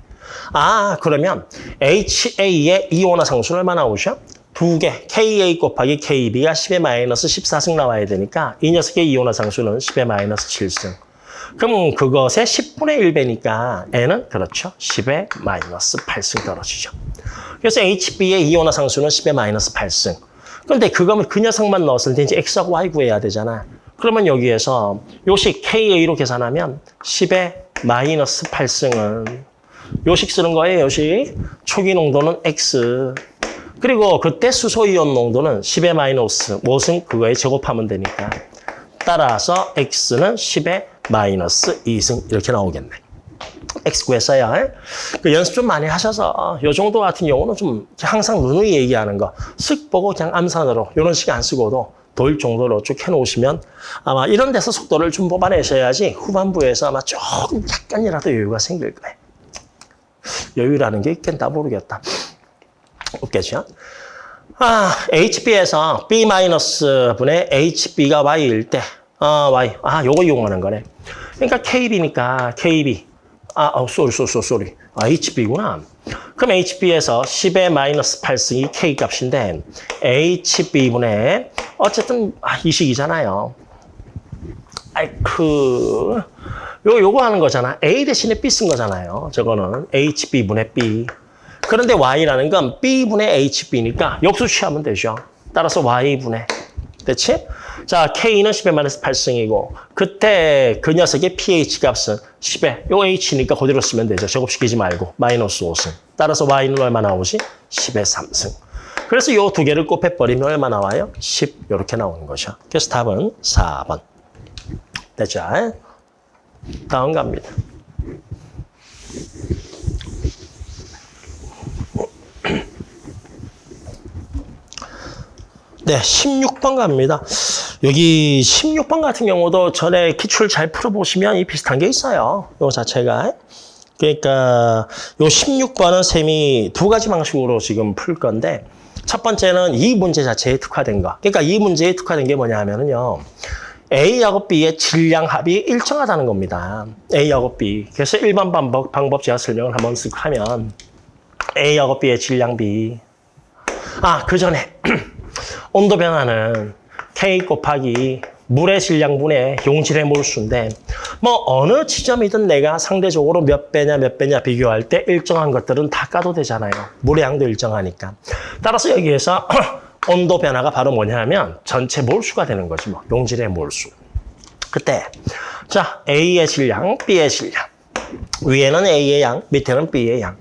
아, 그러면 HA의 이온화 상수는 얼마 나오죠? 두 개, KA 곱하기 KB가 10의 마이너스 14승 나와야 되니까 이 녀석의 이온화 상수는 10의 마이너스 7승. 그럼 그것의 10분의 1배니까 N은 그렇죠. 10의 마이너스 8승 떨어지죠. 그래서 HB의 이온화 상수는 10의 마이너스 8승. 그런데 그거면 그 녀석만 넣었을 때 이제 X하고 Y 구해야 되잖아. 그러면 여기에서 요식 KA로 계산하면 10의 마이너스 8승은 요식 쓰는 거예요, 요식. 초기 농도는 X. 그리고 그때 수소이온 농도는 10의 마이너스 5승 그거에 제곱하면 되니까. 따라서 X는 10의 마이너스 2승 이렇게 나오겠네. X 구했어요. 그 연습 좀 많이 하셔서 요 정도 같은 경우는 좀 항상 누누이 얘기하는 거 쓱 보고 그냥 암산으로 이런 식 안 쓰고도 도일 정도로 쭉 해놓으시면 아마 이런 데서 속도를 좀 뽑아내셔야지 후반부에서 아마 조금 약간이라도 여유가 생길 거예요. 여유라는 게 있겠다 모르겠다. 없겠죠? 아, HB에서 B-분의 HB가 Y일 때, 아, Y. 아, 요거 이용하는 거네. 그러니까 KB니까 KB. 아, 어, sorry, sorry, sorry, sorry. 아, HB구나. 그럼 HB에서 10의 마이너스 8승이 K 값인데, HB분의, 어쨌든, 아, 이 식이잖아요. 아이쿠. 요, 요거 하는 거잖아. A 대신에 B 쓴 거잖아요. 저거는 HB분의 B. 그런데 Y라는 건 B분의 HB니까 역수 취하면 되죠. 따라서 Y분의. 됐지? 자, K는 10의 마이너스 8승이고, 그때 그 녀석의 pH 값은 10의, 요 H니까 그대로 쓰면 되죠. 제곱시키지 말고, 마이너스 5승. 따라서 Y는 얼마 나오지? 10의 3승. 그래서 요 두 개를 곱해버리면 얼마 나와요? 10, 이렇게 나오는 거죠. 그래서 답은 4번. 됐죠? 다음 갑니다. 네, 16번 갑니다. 여기 16번 같은 경우도 전에 기출 잘 풀어보시면 이 비슷한 게 있어요. 요 자체가. 그러니까 요 16번은 셈이 두 가지 방식으로 지금 풀 건데 첫 번째는 이 문제 자체에 특화된 거. 그러니까 이 문제에 특화된 게 뭐냐 하면은요. A하고 B의 질량 합이 일정하다는 겁니다. A하고 B. 그래서 일반 방법, 방법 제가 설명을 한번 쓱 하면 A하고 B의 질량 B. 아, 그 전에 온도 변화는 K 곱하기 물의 질량분의 용질의 몰수인데 뭐 어느 지점이든 내가 상대적으로 몇 배냐 몇 배냐 비교할 때 일정한 것들은 다 까도 되잖아요. 물의 양도 일정하니까. 따라서 여기에서 온도 변화가 바로 뭐냐면 전체 몰수가 되는 거지 뭐 용질의 몰수. 그때 자 A의 질량, B의 질량 위에는 A의 양, 밑에는 B의 양.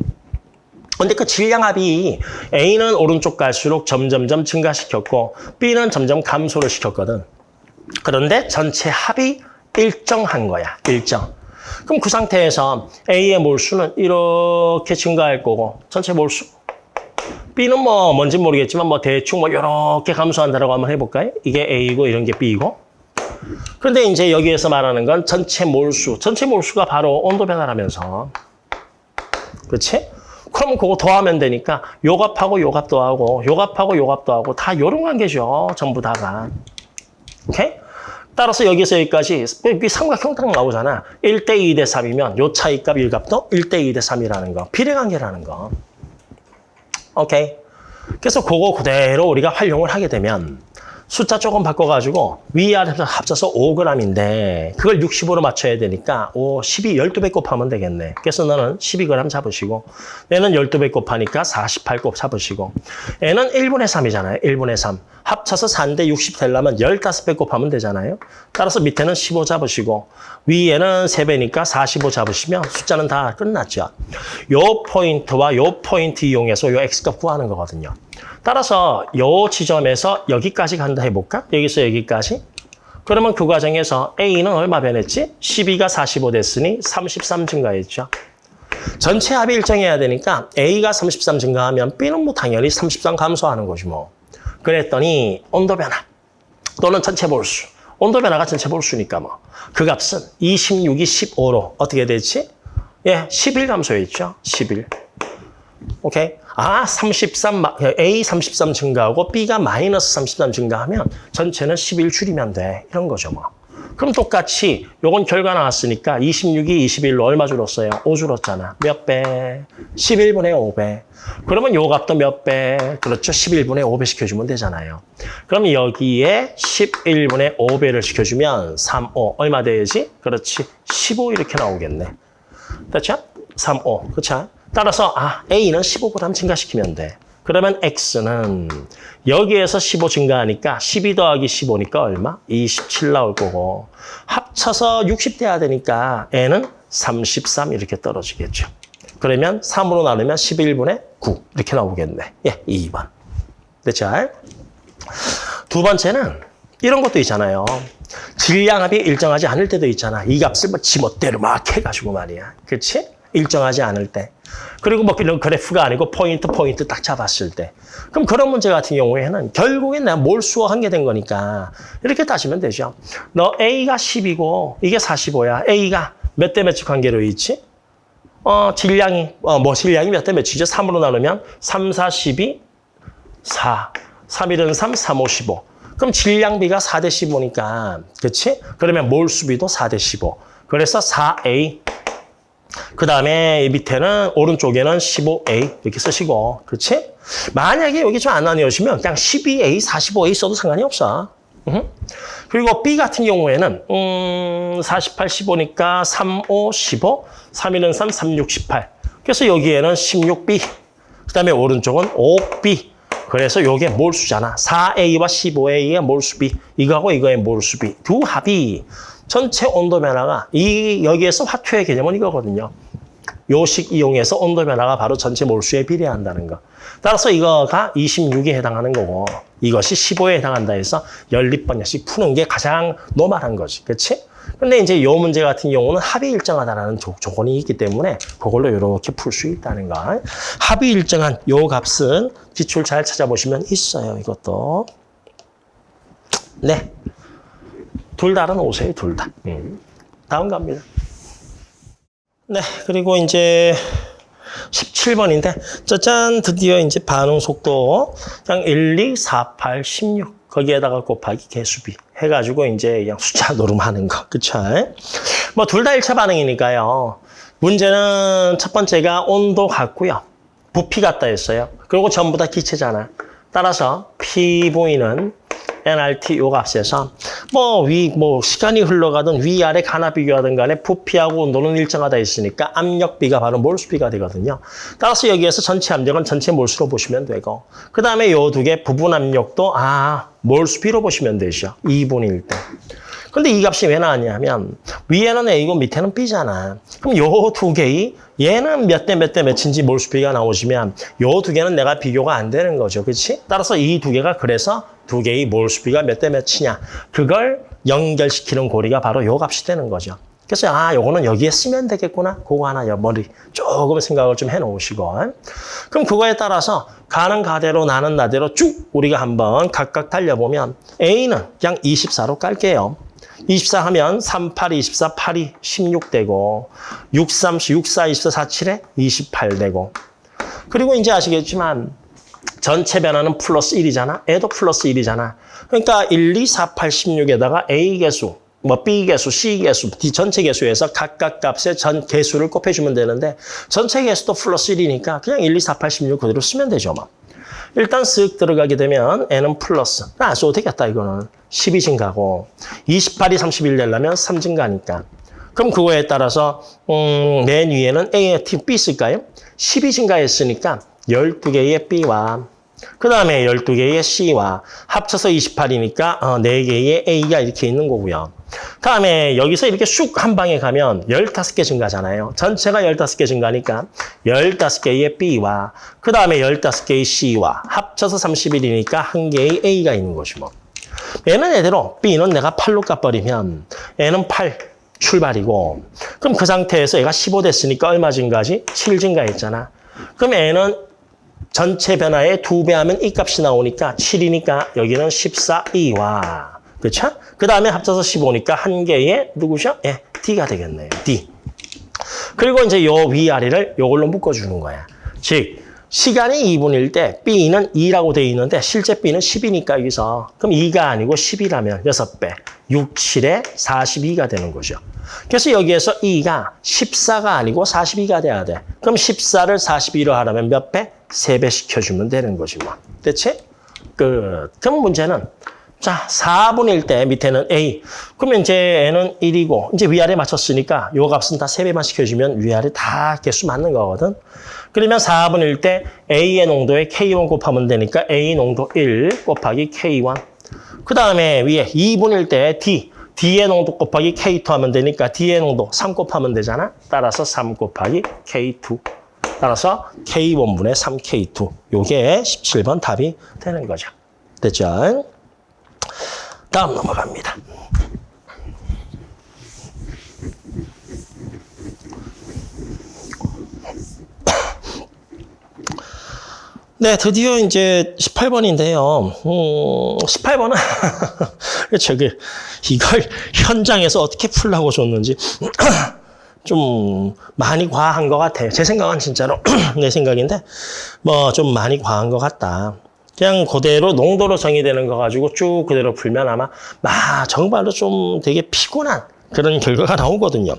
근데 그 질량합이 A는 오른쪽 갈수록 점점점 증가시켰고 B는 점점 감소를 시켰거든. 그런데 전체 합이 일정한 거야. 일정. 그럼 그 상태에서 A의 몰수는 이렇게 증가할 거고 전체 몰수 B는 뭐 뭔지 모르겠지만 뭐 대충 뭐 이렇게 감소한다라고 한번 해볼까요? 이게 A고 이런 게 B고. 그런데 이제 여기에서 말하는 건 전체 몰수. 전체 몰수가 바로 온도 변화라면서. 그렇지? 그럼 그거 더하면 되니까 요 값하고 요값 더하고 요 값하고 요값 더하고 다 요런 관계죠. 전부 다가. 오케이? 따라서 여기서 여기까지 이 삼각형 딱 나오잖아. 1대 2 대 3이면 요 차이값 1값도 1대 2 대 3이라는 거. 비례관계라는 거. 오케이? 그래서 그거 그대로 우리가 활용을 하게 되면 숫자 조금 바꿔가지고 위아래 합쳐서 5g인데 그걸 65로 맞춰야 되니까 5, 12, 12배 곱하면 되겠네. 그래서 너는 12g 잡으시고 얘는 12배 곱하니까 48곱 잡으시고 얘는 1분의 3이잖아요. 1분의 3. 합쳐서 4인데 60 되려면 15배 곱하면 되잖아요. 따라서 밑에는 15 잡으시고 위에는 3배니까 45 잡으시면 숫자는 다 끝났죠. 요 포인트와 요 포인트 이용해서 요 x값 구하는 거거든요. 따라서 요 지점에서 여기까지 간다 해볼까? 여기서 여기까지. 그러면 그 과정에서 A는 얼마 변했지? 12가 45 됐으니 33 증가했죠. 전체 합이 일정해야 되니까 A가 33 증가하면 B는 뭐 당연히 33 감소하는 거지 뭐. 그랬더니 온도 변화 또는 전체 몰수. 온도 변화가 전체 몰수니까 뭐. 그 값은 26이 15로 어떻게 됐지? 예, 11 감소했죠. 11. 오케이? 아, 33, A 33 증가하고 B가 마이너스 33 증가하면 전체는 11 줄이면 돼. 이런 거죠, 뭐. 그럼 똑같이 요건 결과 나왔으니까 26이 21로 얼마 줄었어요? 5 줄었잖아. 몇 배? 11분의 5배. 그러면 요 값도 몇 배? 그렇죠. 11분의 5배 시켜주면 되잖아요. 그럼 여기에 11분의 5배를 시켜주면 3, 5. 얼마 되지? 그렇지. 15 이렇게 나오겠네. 됐죠? 3, 5. 그렇죠? 따라서 아 A는 15g 증가시키면 돼. 그러면 X는 여기에서 15 증가하니까 12 더하기 15니까 얼마? 27 나올 거고 합쳐서 60 돼야 되니까 N은 33 이렇게 떨어지겠죠. 그러면 3으로 나누면 11분의 9 이렇게 나오겠네. 예, 2번. 됐죠? 두 번째는 이런 것도 있잖아요. 질량합이 일정하지 않을 때도 있잖아. 이 값을 뭐 지멋대로 막 해가지고 말이야. 그렇지? 일정하지 않을 때. 그리고 뭐 이런 그래프가 아니고 포인트 포인트 딱 잡았을 때. 그럼 그런 문제 같은 경우에는 결국엔 내가 몰수와 한계된 거니까 이렇게 따지면 되죠. 너 A가 10이고 이게 45야. A가 몇 대 몇치 관계로 있지? 어, 질량이, 어, 뭐 질량이 몇 대 몇이죠? 3으로 나누면 3, 4, 12, 4. 3, 1은 3, 3, 5, 15. 그럼 질량비가 4대 15니까, 그렇지? 그러면 몰수비도 4대 15. 그래서 4A 그 다음에 밑에는 오른쪽에는 15A 이렇게 쓰시고 그렇지? 만약에 여기 좀 안 나뉘어지면 그냥 12A, 45A 써도 상관이 없어. 음. 그리고 B 같은 경우에는 음, 48, 15니까 3, 5, 15, 3, 1은 3, 3, 6, 18. 그래서 여기에는 16B, 그 다음에 오른쪽은 5B. 그래서 요게 몰수잖아. 4A와 15A가 몰수비. 이거하고 이거의 몰수비. 두 합이 전체 온도 변화가 이 여기에서 화two의 개념은 이거거든요. 요식 이용해서 온도 변화가 바로 전체 몰수에 비례한다는 거. 따라서 이거가 26에 해당하는 거고 이것이 15에 해당한다 해서 연립방정식 푸는 게 가장 normal한 거지. 그렇지? 근데 이제 요 문제 같은 경우는 합이 일정하다라는 조, 조건이 있기 때문에 그걸로 이렇게 풀 수 있다는 거. 합이 일정한 요 값은 기출 잘 찾아보시면 있어요. 이것도. 네. 둘 다는 오세요. 둘 다. 음. 다음 갑니다. 네. 그리고 이제 17번인데 짜잔 드디어 이제 반응 속도 그냥 1, 2, 4, 8, 16 거기에다가 곱하기 개수비 해가지고 이제 그냥 숫자 노름하는 거 그쵸? 뭐 둘다 1차 반응이니까요. 문제는 첫 번째가 온도 같고요. 부피 같다 했어요. 그리고 전부 다 기체잖아. 따라서 보이는 NRT 요 값에서 뭐위뭐 시간이 흘러가든 위아래 가나 비교하든 간에 부피하고 온도는 일정하다 했으니까 압력비가 바로 몰수비가 되거든요. 따라서 여기에서 전체 압력은 전체 몰수로 보시면 되고 그 다음에 요 두 개 부분 압력도 아 몰수비로 보시면 되죠. 2분일 때. 근데 이 값이 왜 나왔냐면 위에는 A고 밑에는 B잖아. 그럼 요 두 개의 얘는 몇 대 몇 대 몇인지 몰수비가 나오시면 요 두 개는 내가 비교가 안 되는 거죠. 그렇지? 따라서 이 두 개가 그래서 두 개의 몰수비가 몇 대 몇이냐. 그걸 연결시키는 고리가 바로 요 값이 되는 거죠. 그래서 아 요거는 여기에 쓰면 되겠구나. 그거 하나 머리 조금 생각을 좀 해놓으시고 그럼 그거에 따라서 가는 가대로 나는 나대로 쭉 우리가 한번 각각 달려보면 A는 그냥 24로 깔게요. 24 하면 3, 8, 24, 8이 16 되고 6, 3, 6, 4, 24, 4, 7에 28 되고 그리고 이제 아시겠지만 전체 변화는 플러스 1이잖아. 애도 플러스 1이잖아. 그러니까 1, 2, 4, 8, 16에다가 A 개수, 뭐 B 개수, C 개수, D 전체 개수에서 각각 값의 전 개수를 곱해주면 되는데 전체 개수도 플러스 1이니까 그냥 1, 2, 4, 8, 16 그대로 쓰면 되죠. 뭐. 일단 쓱 들어가게 되면 N은 플러스. 안 써도 되겠다, 이거는. 12 증가고 28이 31 되려면 3 증가니까. 그럼 그거에 따라서 음, 맨 위에는 A, T, B 쓸까요? 12 증가했으니까 12개의 B와 그 다음에 12개의 C와 합쳐서 28이니까 어, 4개의 A가 이렇게 있는 거고요. 다음에 여기서 이렇게 쑥 한 방에 가면 15개 증가잖아요. 전체가 15개 증가니까 15개의 B와 그 다음에 15개의 C와 합쳐서 31이니까 한 개의 A가 있는 것이 뭐. 얘는 얘대로 B는 내가 8로 까버리면 얘는 8 출발이고 그럼 그 상태에서 얘가 15 됐으니까 얼마 증가지? 7 증가했잖아. 그럼 얘는 전체 변화의 두배 하면 이 값이 나오니까 7이니까 여기는 14E와 그렇죠? 그 다음에 합쳐서 15니까 한 개의 누구죠? 예, D가 되겠네요. D. 그리고 이제 요 위아래를 요걸로 묶어주는 거야. 즉 시간이 2분일 때 B는 2라고 돼 있는데 실제 B는 10이니까 여기서 그럼 2가 아니고 10이라면 6배. 6, 7에 42가 되는 거죠. 그래서 여기에서 2가 14가 아니고 42가 돼야 돼. 그럼 14를 42로 하려면 몇 배? 3배 시켜주면 되는 거지 뭐. 대체? 끝. 그럼 문제는 자, 4분일 때 밑에는 A. 그러면 이제 N은 1이고 이제 위아래 맞췄으니까 요 값은 다 3배만 시켜주면 위아래 다 개수 맞는 거거든. 그러면 4분일 때 A의 농도에 K1 곱하면 되니까 A 농도 1 곱하기 K1. 그 다음에 위에 2분일 때 D. D의 농도 곱하기 K2 하면 되니까 D의 농도 3 곱하면 되잖아. 따라서 3 곱하기 K2. 따라서 K1분의 3K2. 요게 17번 답이 되는 거죠. 됐죠? 다음 넘어갑니다. 네, 드디어 이제 18번인데요. 음, 18번은 저기 이걸 현장에서 어떻게 풀라고 줬는지 좀 많이 과한 것 같아요. 제 생각은 진짜로 내 생각인데 뭐 좀 많이 과한 것 같다. 그냥 그대로 농도로 정의되는 거 가지고 쭉 그대로 풀면 아마 마 정말로 좀 되게 피곤한 그런 결과가 나오거든요.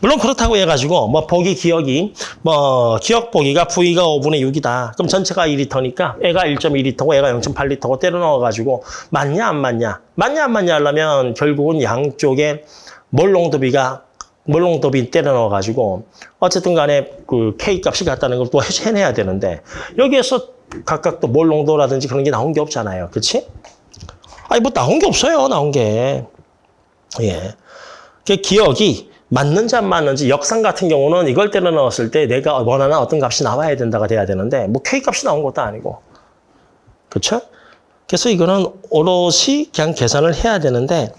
물론 그렇다고 해가지고 뭐 보기 기억이 뭐 기억 보기가 V가 5분의 6이다. 그럼 전체가 2리터니까 애가 1.2리터고 애가 0.8리터고 때려 넣어가지고 맞냐 안 맞냐? 맞냐 안 맞냐 하려면 결국은 양쪽에 몰 농도비가 몰롱도비 때려 넣어가지고 어쨌든 간에 그 K 값이 같다는 걸 또 해내야 되는데 여기에서 각각 또 몰롱도라든지 그런 게 나온 게 없잖아요. 그렇지? 아니 뭐 나온 게 없어요. 나온 게. 예. 그 기억이 맞는지 안 맞는지 역상 같은 경우는 이걸 때려 넣었을 때 내가 원하는 어떤 값이 나와야 된다가 돼야 되는데 뭐 K 값이 나온 것도 아니고. 그렇죠? 그래서 이거는 오롯이 그냥 계산을 해야 되는데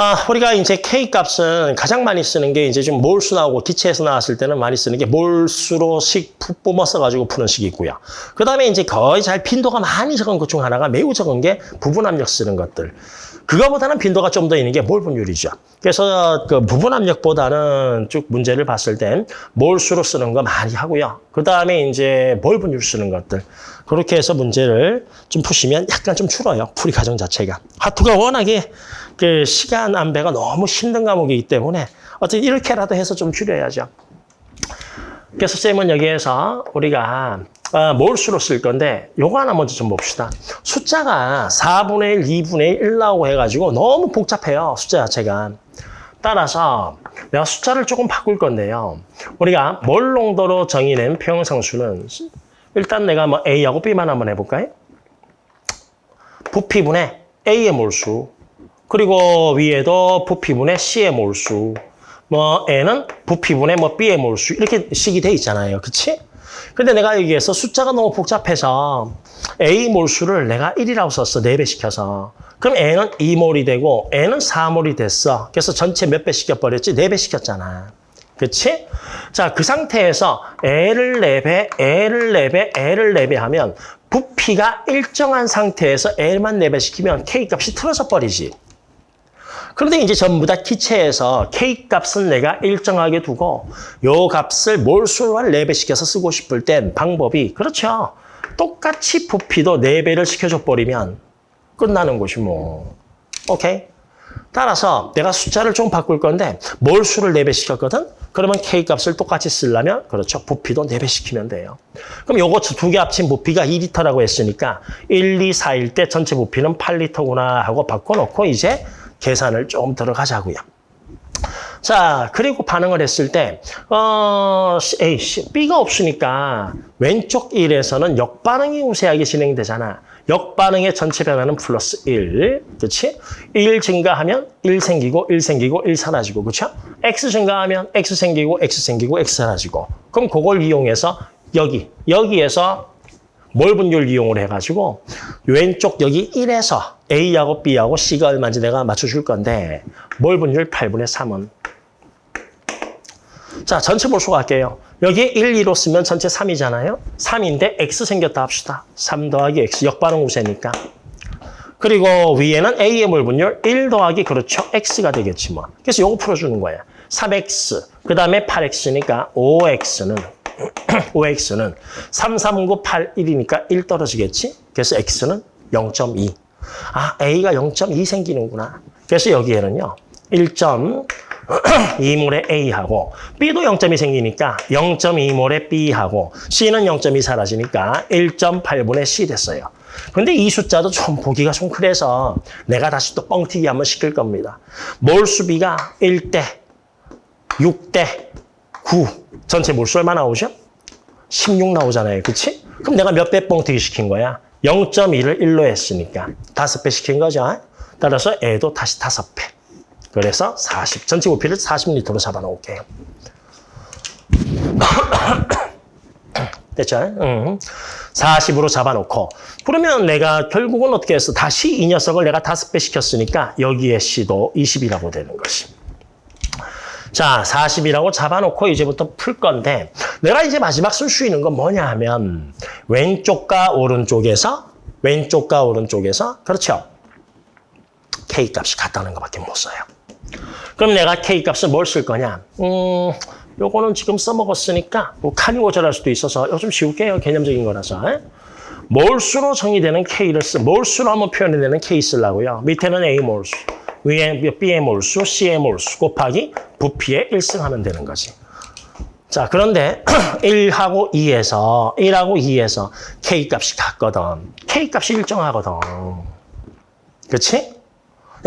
아, 우리가 이제 K 값은 가장 많이 쓰는 게 이제 좀 몰수 나오고 기체에서 나왔을 때는 많이 쓰는 게 몰수로식 푸- 뿜어서 가지고 푸는 식이 있고요. 그 다음에 이제 거의 잘 빈도가 많이 적은 것 중 하나가 매우 적은 게 부분 압력 쓰는 것들. 그거보다는 빈도가 좀 더 있는 게 몰분율이죠. 그래서 그 부분 압력보다는 쭉 문제를 봤을 땐 몰수로 쓰는 거 많이 하고요. 그 다음에 이제 몰분율 쓰는 것들. 그렇게 해서 문제를 좀 푸시면 약간 좀 줄어요. 풀이 과정 자체가. 하투가 워낙에 그 시간 안배가 너무 힘든 과목이기 때문에 어쨌든 이렇게라도 해서 좀 줄여야죠. 그래서 쌤은 여기에서 우리가 어, 몰수로 쓸 건데 요거 하나 먼저 좀 봅시다. 숫자가 4분의 1, 2분의 1 나오고 해가지고 너무 복잡해요. 숫자 자체가. 따라서 내가 숫자를 조금 바꿀 건데요. 우리가 몰농도로 정의된 평형상수는 일단 내가 뭐 A하고 B만 한번 해볼까요? 부피분의 A의 몰수 그리고 위에도 부피분의 C의 몰수 뭐 N은 부피분의 뭐 B의 몰수 이렇게 식이 돼 있잖아요. 그치? 근데 내가 여기에서 숫자가 너무 복잡해서 A 몰수를 내가 1이라고 썼어. 4배 시켜서. 그럼 N은 2몰이 되고 N은 4몰이 됐어. 그래서 전체 몇 배 시켜버렸지? 4배 시켰잖아. 그치? 자, 그 상태에서 L을 4배, L을 4배, L을 4배 하면 부피가 일정한 상태에서 L만 4배 시키면 K 값이 틀어져 버리지. 그런데 이제 전부 다 기체에서 K 값은 내가 일정하게 두고 요 값을 몰수로 한 4배 시켜서 쓰고 싶을 땐 방법이 그렇죠. 똑같이 부피도 4배를 시켜줘 버리면 끝나는 것이 뭐. 오케이? 따라서 내가 숫자를 좀 바꿀 건데 몰수를 4배 시켰거든? 그러면 K 값을 똑같이 쓰려면 그렇죠. 부피도 4배 시키면 돼요. 그럼 요거 두 개 합친 부피가 2리터라고 했으니까 1, 2, 4일 때 전체 부피는 8리터구나 하고 바꿔놓고 이제 계산을 좀 들어가자고요. 자, 그리고 반응을 했을 때, 어, A, B가 없으니까 왼쪽 1에서는 역반응이 우세하게 진행되잖아. 역반응의 전체 변화는 플러스 1, 그렇지? 1 증가하면 1 생기고 1 생기고 1 사라지고, 그렇죠? X 증가하면 X 생기고 X 생기고 X 사라지고. 그럼 그걸 이용해서 여기, 여기에서 몰분율 이용을 해가지고 왼쪽 여기 1에서 A하고 B하고 C가 얼마인지 내가 맞춰줄 건데 몰분율 8분의 3은 자 전체 몰수 갈게요. 여기에 1, 2로 쓰면 전체 3이잖아요. 3인데 X 생겼다 합시다. 3 더하기 X 역반응 우세니까. 그리고 위에는 A의 몰분율 1 더하기 그렇죠. X가 되겠지 뭐. 그래서 요거 풀어주는 거야. 3X 그 다음에 8X니까 5X는 5x는 3, 3, 9, 8, 1이니까 1 떨어지겠지? 그래서 x는 0.2. 아, a가 0.2 생기는구나. 그래서 여기에는요. 1.2몰의 a하고 b도 0.2 생기니까 0.2몰의 b하고 c는 0.2 사라지니까 1.8분의 c 됐어요. 근데 이 숫자도 좀 보기가 좀 그래서 내가 다시 또 뻥튀기 한번 시킬 겁니다. 몰수비가 1대 6대 9 전체 몰수 얼마 나오죠? 16 나오잖아요. 그치? 그럼 내가 몇 배 뻥튀기 시킨 거야? 0.1을 1로 했으니까 5배 시킨 거죠. 따라서 애도 다시 5배. 그래서 40. 전체 부피를 40리터로 잡아놓을게요. 됐죠? 응. 40으로 잡아놓고 그러면 내가 결국은 어떻게 했어? 다시 이 녀석을 내가 5배 시켰으니까 여기에 C도 20이라고 되는 것이. 자, 40이라고 잡아놓고 이제부터 풀 건데 내가 이제 마지막 쓸 수 있는 건 뭐냐 하면 왼쪽과 오른쪽에서 왼쪽과 오른쪽에서 그렇죠. K 값이 같다는 것밖에 못 써요. 그럼 내가 K 값을 뭘 쓸 거냐? 음, 요거는 지금 써먹었으니까 뭐 칸이 고절할 수도 있어서 요즘 지울게요. 개념적인 거라서. 에? 몰수로 정의되는 K를 쓰, 몰수로 한번 표현해내는 K 쓰려고요. 밑에는 A 몰수. B의 몰수, C의 몰수 곱하기 부피의 1승 하면 되는 거지. 자, 그런데 1하고 2에서 1하고 2에서 K 값이 같거든. K 값이 일정하거든. 그렇지?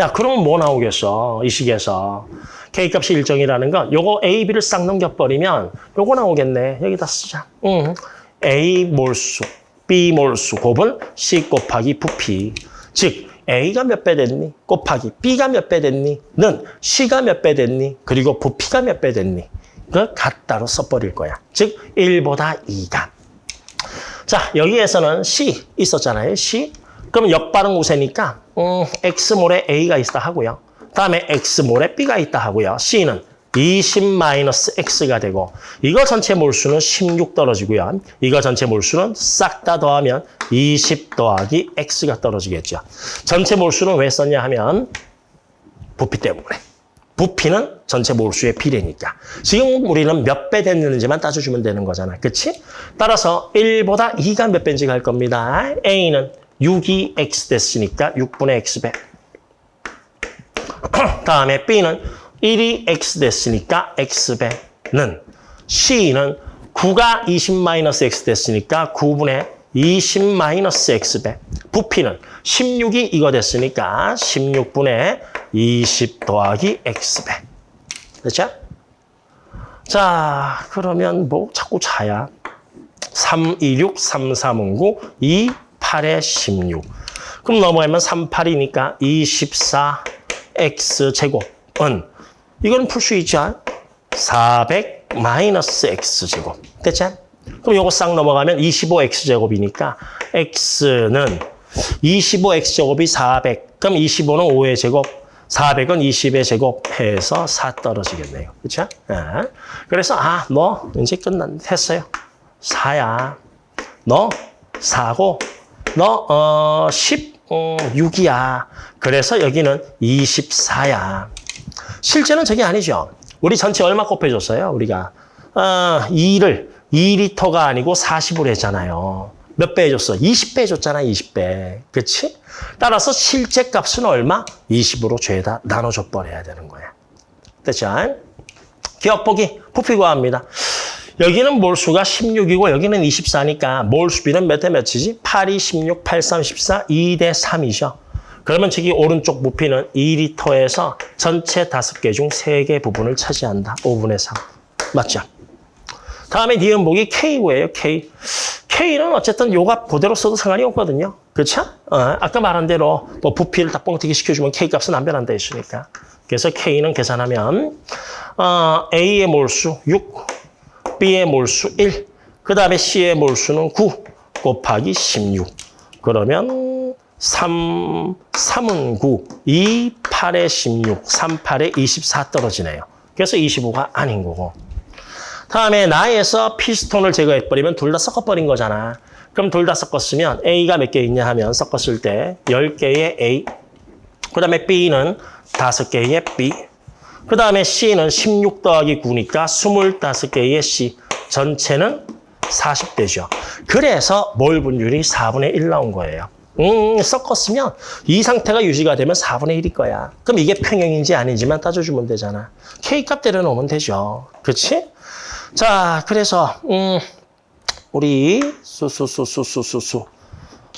야, 그러면 뭐 나오겠어? 이 식에서. K 값이 일정이라는 건 요거 A, B를 싹 넘겨버리면 요거 나오겠네. 여기다 쓰자. 응. A 몰수, B 몰수 곱은 C 곱하기 부피. 즉 A가 몇 배 됐니? 곱하기 B가 몇 배 됐니? 는 C가 몇 배 됐니? 그리고 부피가 몇 배 됐니? 그 같다로 써버릴 거야. 즉 1보다 2가. 자 여기에서는 C 있었잖아요. C. 그럼 역발응 우세니까 음, X몰에 A가 있다 하고요. 다음에 X몰에 B가 있다 하고요. C는 20-X가 되고 이거 전체 몰수는 16 떨어지고요. 이거 전체 몰수는 싹 다 더하면 20 더하기 X가 떨어지겠죠. 전체 몰수는 왜 썼냐 하면 부피 때문에. 부피는 전체 몰수의 비례니까. 지금 우리는 몇 배 됐는지만 따져주면 되는 거잖아. 그치? 따라서 1보다 2가 몇 배인지 갈 겁니다. A는 6이 X 됐으니까 6분의 X배. 다음에 B는 1이 X 됐으니까 X배는 C는 9가 20-X 됐으니까 9분의 20-X배. 부피는 16이 이거 됐으니까 16분의 20 더하기 X배. 됐죠? 자, 그러면 뭐 자꾸 자야. 3, 2, 6, 3, 3, 9, 2, 8에 16. 그럼 넘어가면 3, 8이니까 24 X 제곱은 이건 풀수 있죠? 400 마이너스 X 제곱. 됐죠? 그럼 요거 싹 넘어가면 25X 제곱이니까 X는 25X 제곱이 400. 그럼 25는 5의 제곱. 400은 20의 제곱 해서 4 떨어지겠네요. 그렇죠? 네. 그래서 아, 너 이제 끝난 했어요. 4야. 너 4고 너 어, 16이야. 그래서 여기는 24야. 실제는 저게 아니죠. 우리 전체 얼마 곱해줬어요? 우리가 어, 2를 2리터가 아니고 40으로 했잖아요. 몇 배 해줬어? 20배 해줬잖아, 20배. 그치? 따라서 실제 값은 얼마? 20으로 죄다 나눠줘 버려야 되는 거야. 됐죠? 기억보기, 부피 구합니다. 여기는 몰수가 16이고 여기는 24니까 몰수비는 몇 대 몇이지? 8, 2, 16, 8, 3, 14, 2 대 3이죠. 그러면 저기 오른쪽 부피는 2리터에서 전체 5개 중 3개 부분을 차지한다. 5분의 3. 맞죠? 다음에 니은복이 K고예요, K. K는 어쨌든 요값 그대로 써도 상관이 없거든요. 그렇죠? 어, 아까 말한 대로 뭐 부피를 다 뻥튀기 시켜주면 K 값은 안 변한다 했으니까. 그래서 K는 계산하면 어, A의 몰수 6, B의 몰수 1, 그 다음에 C의 몰수는 9 곱하기 16. 그러면 3, 3은 9, 2, 8에 16, 3, 8에 24 떨어지네요. 그래서 25가 아닌 거고. 다음에 나에서 피스톤을 제거해버리면 둘 다 섞어버린 거잖아. 그럼 둘 다 섞었으면 A가 몇 개 있냐 하면 섞었을 때 10개의 A, 그 다음에 B는 5개의 B, 그 다음에 C는 16 더하기 9니까 25개의 C, 전체는 40대죠. 그래서 몰 분율이 4분의 1 나온 거예요. 음, 섞었으면 이 상태가 유지가 되면 4분의 1일 거야. 그럼 이게 평형인지 아닌지만 따져주면 되잖아. K값 때려놓으면 되죠. 그렇지? 자, 그래서 음, 우리 수수수수수수수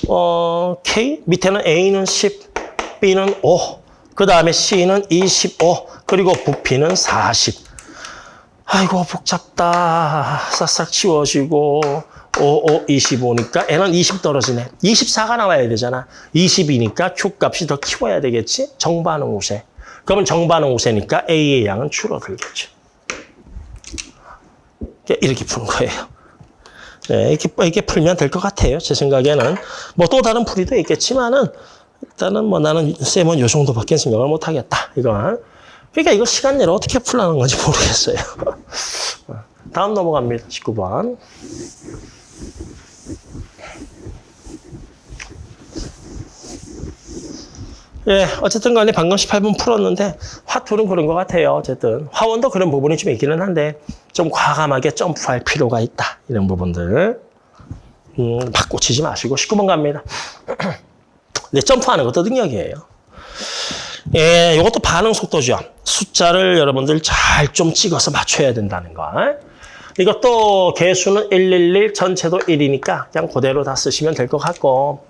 어, K 밑에는 A는 10, B는 5, 그 다음에 C는 25, 그리고 부피는 40. 아이고 복잡다. 싹싹 치워지고 5, 5, 25니까 N은 20 떨어지네. 24가 나와야 되잖아. 20이니까 Q 값이 더 키워야 되겠지? 정반응 우세. 그러면 정반응 우세니까 A의 양은 줄어들겠죠. 이렇게 푸는 거예요. 네, 이렇게, 이렇게 풀면 될 것 같아요. 제 생각에는. 뭐 또 다른 풀이도 있겠지만은, 일단은 뭐 나는 쌤은 요 정도밖에 생각을 못 하겠다. 이건. 그러니까 이거 시간 내로 어떻게 풀라는 건지 모르겠어요. 다음 넘어갑니다. 19번. 예, 어쨌든 간에 방금 18분 풀었는데 화툴은 그런 것 같아요. 어쨌든 화원도 그런 부분이 좀 있기는 한데 좀 과감하게 점프할 필요가 있다. 이런 부분들 음, 막 꽂히지 마시고 19번 갑니다. 네, 점프하는 것도 능력이에요. 예, 이것도 반응 속도죠. 숫자를 여러분들 잘 좀 찍어서 맞춰야 된다는 거. 이것도 개수는 111, 전체도 1이니까 그냥 그대로 다 쓰시면 될 것 같고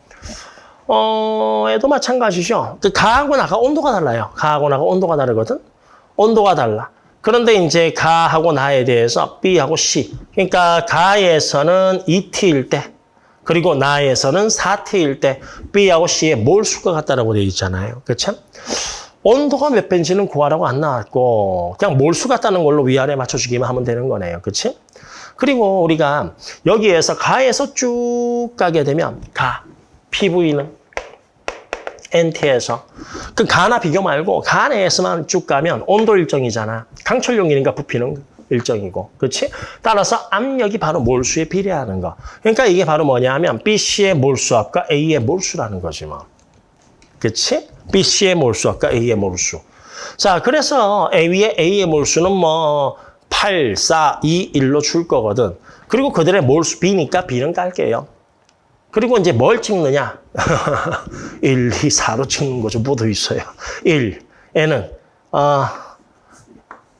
어, 얘도 마찬가지죠. 그 가하고 나가 온도가 달라요. 가하고 나가 온도가 다르거든. 온도가 달라. 그런데 이제 가하고 나에 대해서 B하고 C. 그러니까 가에서는 2T일 때 그리고 나에서는 4T일 때 B하고 C의 몰수가 같다라고 되어 있잖아요. 그렇죠? 온도가 몇 배인지는 구하라고 안 나왔고 그냥 몰수 같다는 걸로 위아래 맞춰주기만 하면 되는 거네요. 그렇지? 그리고 우리가 여기에서 가에서 쭉 가게 되면 가, PV는 NT에서 그 가나 비교 말고 가 내에서만 쭉 가면 온도 일정이잖아. 강철 용이니까 부피는 일정이고. 그렇지? 따라서 압력이 바로 몰수에 비례하는 거. 그러니까 이게 바로 뭐냐면 BC의 몰수압과 A의 몰수라는 거지 뭐. 그렇지? BC의 몰수압과 A의 몰수. 자, 그래서 A의 A의 몰수는 뭐 8, 4, 2, 1로 줄 거거든. 그리고 그들의 몰수 B니까 B는 깔게요. 그리고 이제 뭘 찍느냐? 1, 2, 4로 찍는 거죠. 묻어 있어요. 1, N은 어,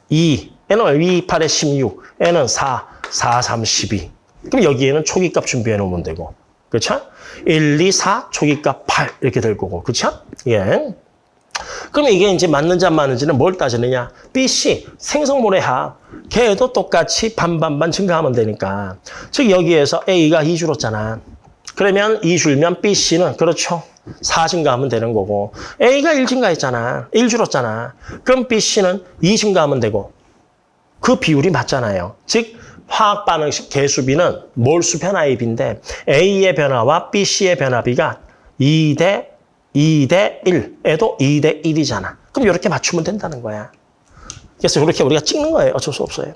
2, N은 2, 8에 16, N은 4, 4, 3, 12. 그럼 여기에는 초기값 준비해 놓으면 되고. 그렇죠? 1, 2, 4, 초기값 8 이렇게 될 거고. 그렇죠? 예. 그러면 이게 이제 맞는지 안 맞는지는 뭘 따지느냐? B, C, 생성물의 합. 걔도 똑같이 반반반 증가하면 되니까. 즉 여기에서 A가 2 줄었잖아. 그러면 2 줄면 B, C는 그렇죠. 4 증가하면 되는 거고 A가 1 증가했잖아. 1 줄었잖아. 그럼 B, C는 2 증가하면 되고 그 비율이 맞잖아요. 즉 화학 반응식 개수비는 몰수 변화의 비인데 A의 변화와 B, C의 변화비가 2 대 2 대 1에도 2 대 1이잖아. 그럼 이렇게 맞추면 된다는 거야. 그래서 이렇게 우리가 찍는 거예요. 어쩔 수 없어요.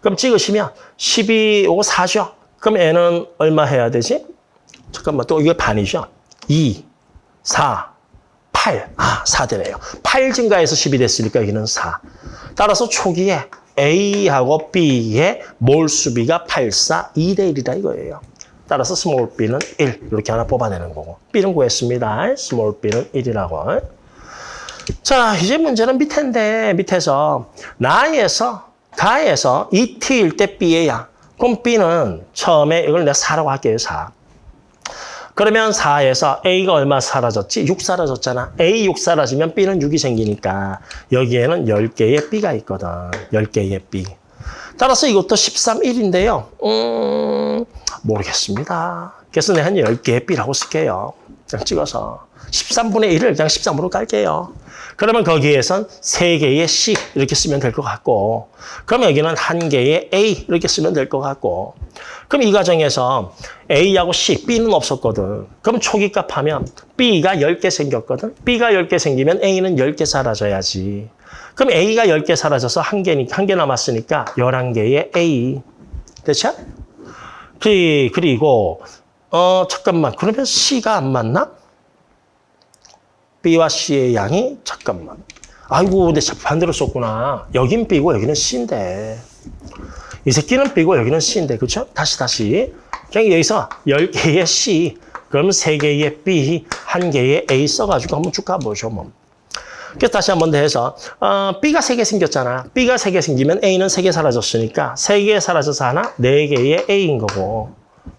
그럼 찍으시면 12, 요거 4죠. 그럼 N은 얼마 해야 되지? 잠깐만, 또 이게 반이죠? 2, 4, 8. 아, 4 되네요. 8 증가해서 10이 됐으니까 여기는 4. 따라서 초기에 A하고 B의 몰수비가 8, 4, 2대 1이다 이거예요. 따라서 small b는 1 이렇게 하나 뽑아내는 거고 b는 구했습니다. small b는 1이라고. 자 이제 문제는 밑인데 밑에서 나에서 가에서 2t일 때양 그럼 b는 처음에 이걸 내가 4라고 할게요. 4. 그러면 4에서 A가 얼마 사라졌지? 6 사라졌잖아. A 6 사라지면 B는 6이 생기니까 여기에는 10개의 B가 있거든. 10개의 B. 따라서 이것도 13, 1인데요. 음, 모르겠습니다. 그래서 내가 한 10개의 B라고 쓸게요. 그냥 찍어서. 13분의 1을 그냥 13으로 깔게요. 그러면 거기에선 3개의 C 이렇게 쓰면 될 것 같고 그러면 여기는 1개의 A 이렇게 쓰면 될 것 같고 그럼 이 과정에서 A하고 C, B는 없었거든. 그럼 초기값 하면 B가 10개 생겼거든. B가 10개 생기면 A는 10개 사라져야지. 그럼 A가 10개 사라져서 1개, 1개 남았으니까 11개의 A. 됐죠? 그, 그리고 어 잠깐만 그러면 C가 안 맞나? B와 C의 양이 잠깐만. 아이고 근데 반대로 썼구나. 여긴 B고 여기는 C인데. 이 새끼는 B고 여기는 C인데 그렇죠? 다시 다시. 그냥 여기서 10개의 C, 그럼 3개의 B, 1개의 A 써가지고 한번 쭉 가보죠. 뭐. 그래서 다시 한 번 더 해서 어, B가 3개 생겼잖아. B가 3개 생기면 A는 3개 사라졌으니까 3개 사라져서 하나, 4개의 A인 거고.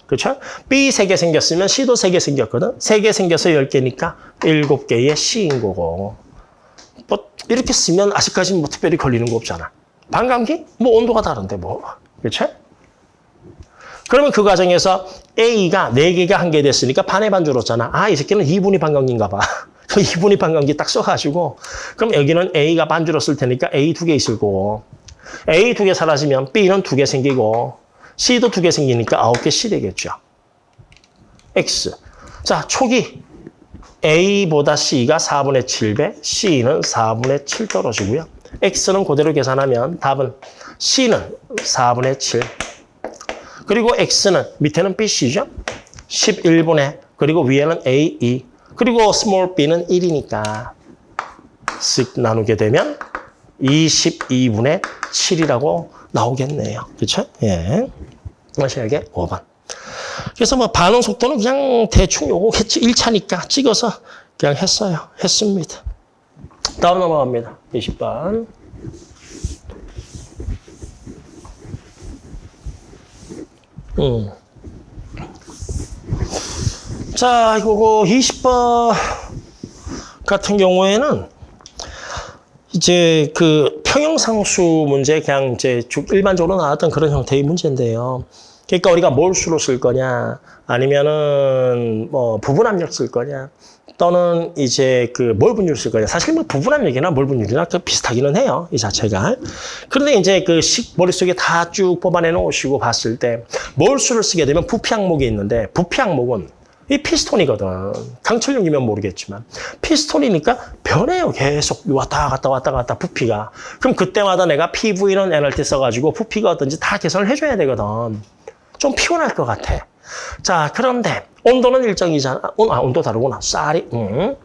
그렇죠? B 3개 생겼으면 C도 3개 생겼거든. 3개 생겨서 10개니까 7개의 C인 거고. 뭐 이렇게 쓰면 아직까지는 뭐 특별히 걸리는 거 없잖아. 반감기? 뭐 온도가 다른데 뭐. 그렇죠? 그러면 그 과정에서 A가 4개가 한 개 됐으니까 반의 반 줄었잖아. 아, 이 새끼는 2분위 반감기인가 봐. 그 2분위 반감기 딱 써가지고 그럼 여기는 A가 반 줄었을 테니까 A 두 개 있을 거고 A 두 개 사라지면 B는 두 개 생기고 C도 두 개 생기니까 9개 C 되겠죠. X. 자, 초기 A보다 C가 4분의 7배, C는 4분의 7 떨어지고요. X는 그대로 계산하면 답은 C는 4분의 7. 그리고 X는 밑에는 BC죠. 11분의 그리고 위에는 AE. 그리고 small b는 1이니까 쓱 나누게 되면 22분의 7이라고 나오겠네요. 그렇죠? 예. 마지막에 5번. 그래서 뭐 반응 속도는 그냥 대충 요거겠지. 1차니까 찍어서 그냥 했어요. 했습니다. 다음 넘어갑니다. 20번. 음. 자, 이거 20번 같은 경우에는 이제 그 평형상수 문제 그냥 이제 쭉 일반적으로 나왔던 그런 형태의 문제인데요. 그러니까 우리가 몰수로 쓸 거냐 아니면은 뭐 부분압력 쓸 거냐 또는 이제 그 몰분율 쓸 거냐 사실 뭐 부분압력이나 몰분율이나 그 비슷하기는 해요 이 자체가 그런데 이제 그 식 머릿속에 다 쭉 뽑아내 놓으시고 봤을 때 몰수를 쓰게 되면 부피 항목이 있는데 부피 항목은 이 피스톤이거든. 강철용이면 모르겠지만 피스톤이니까 변해요. 계속 왔다 갔다 왔다 갔다 부피가. 그럼 그때마다 내가 PV는 NRT 써가지고 부피가 어떤지 다 계산을 해줘야 되거든. 좀 피곤할 것 같아. 자 그런데 온도는 일정이잖아. 온, 아, 온도 다르구나. 쌀이. 음.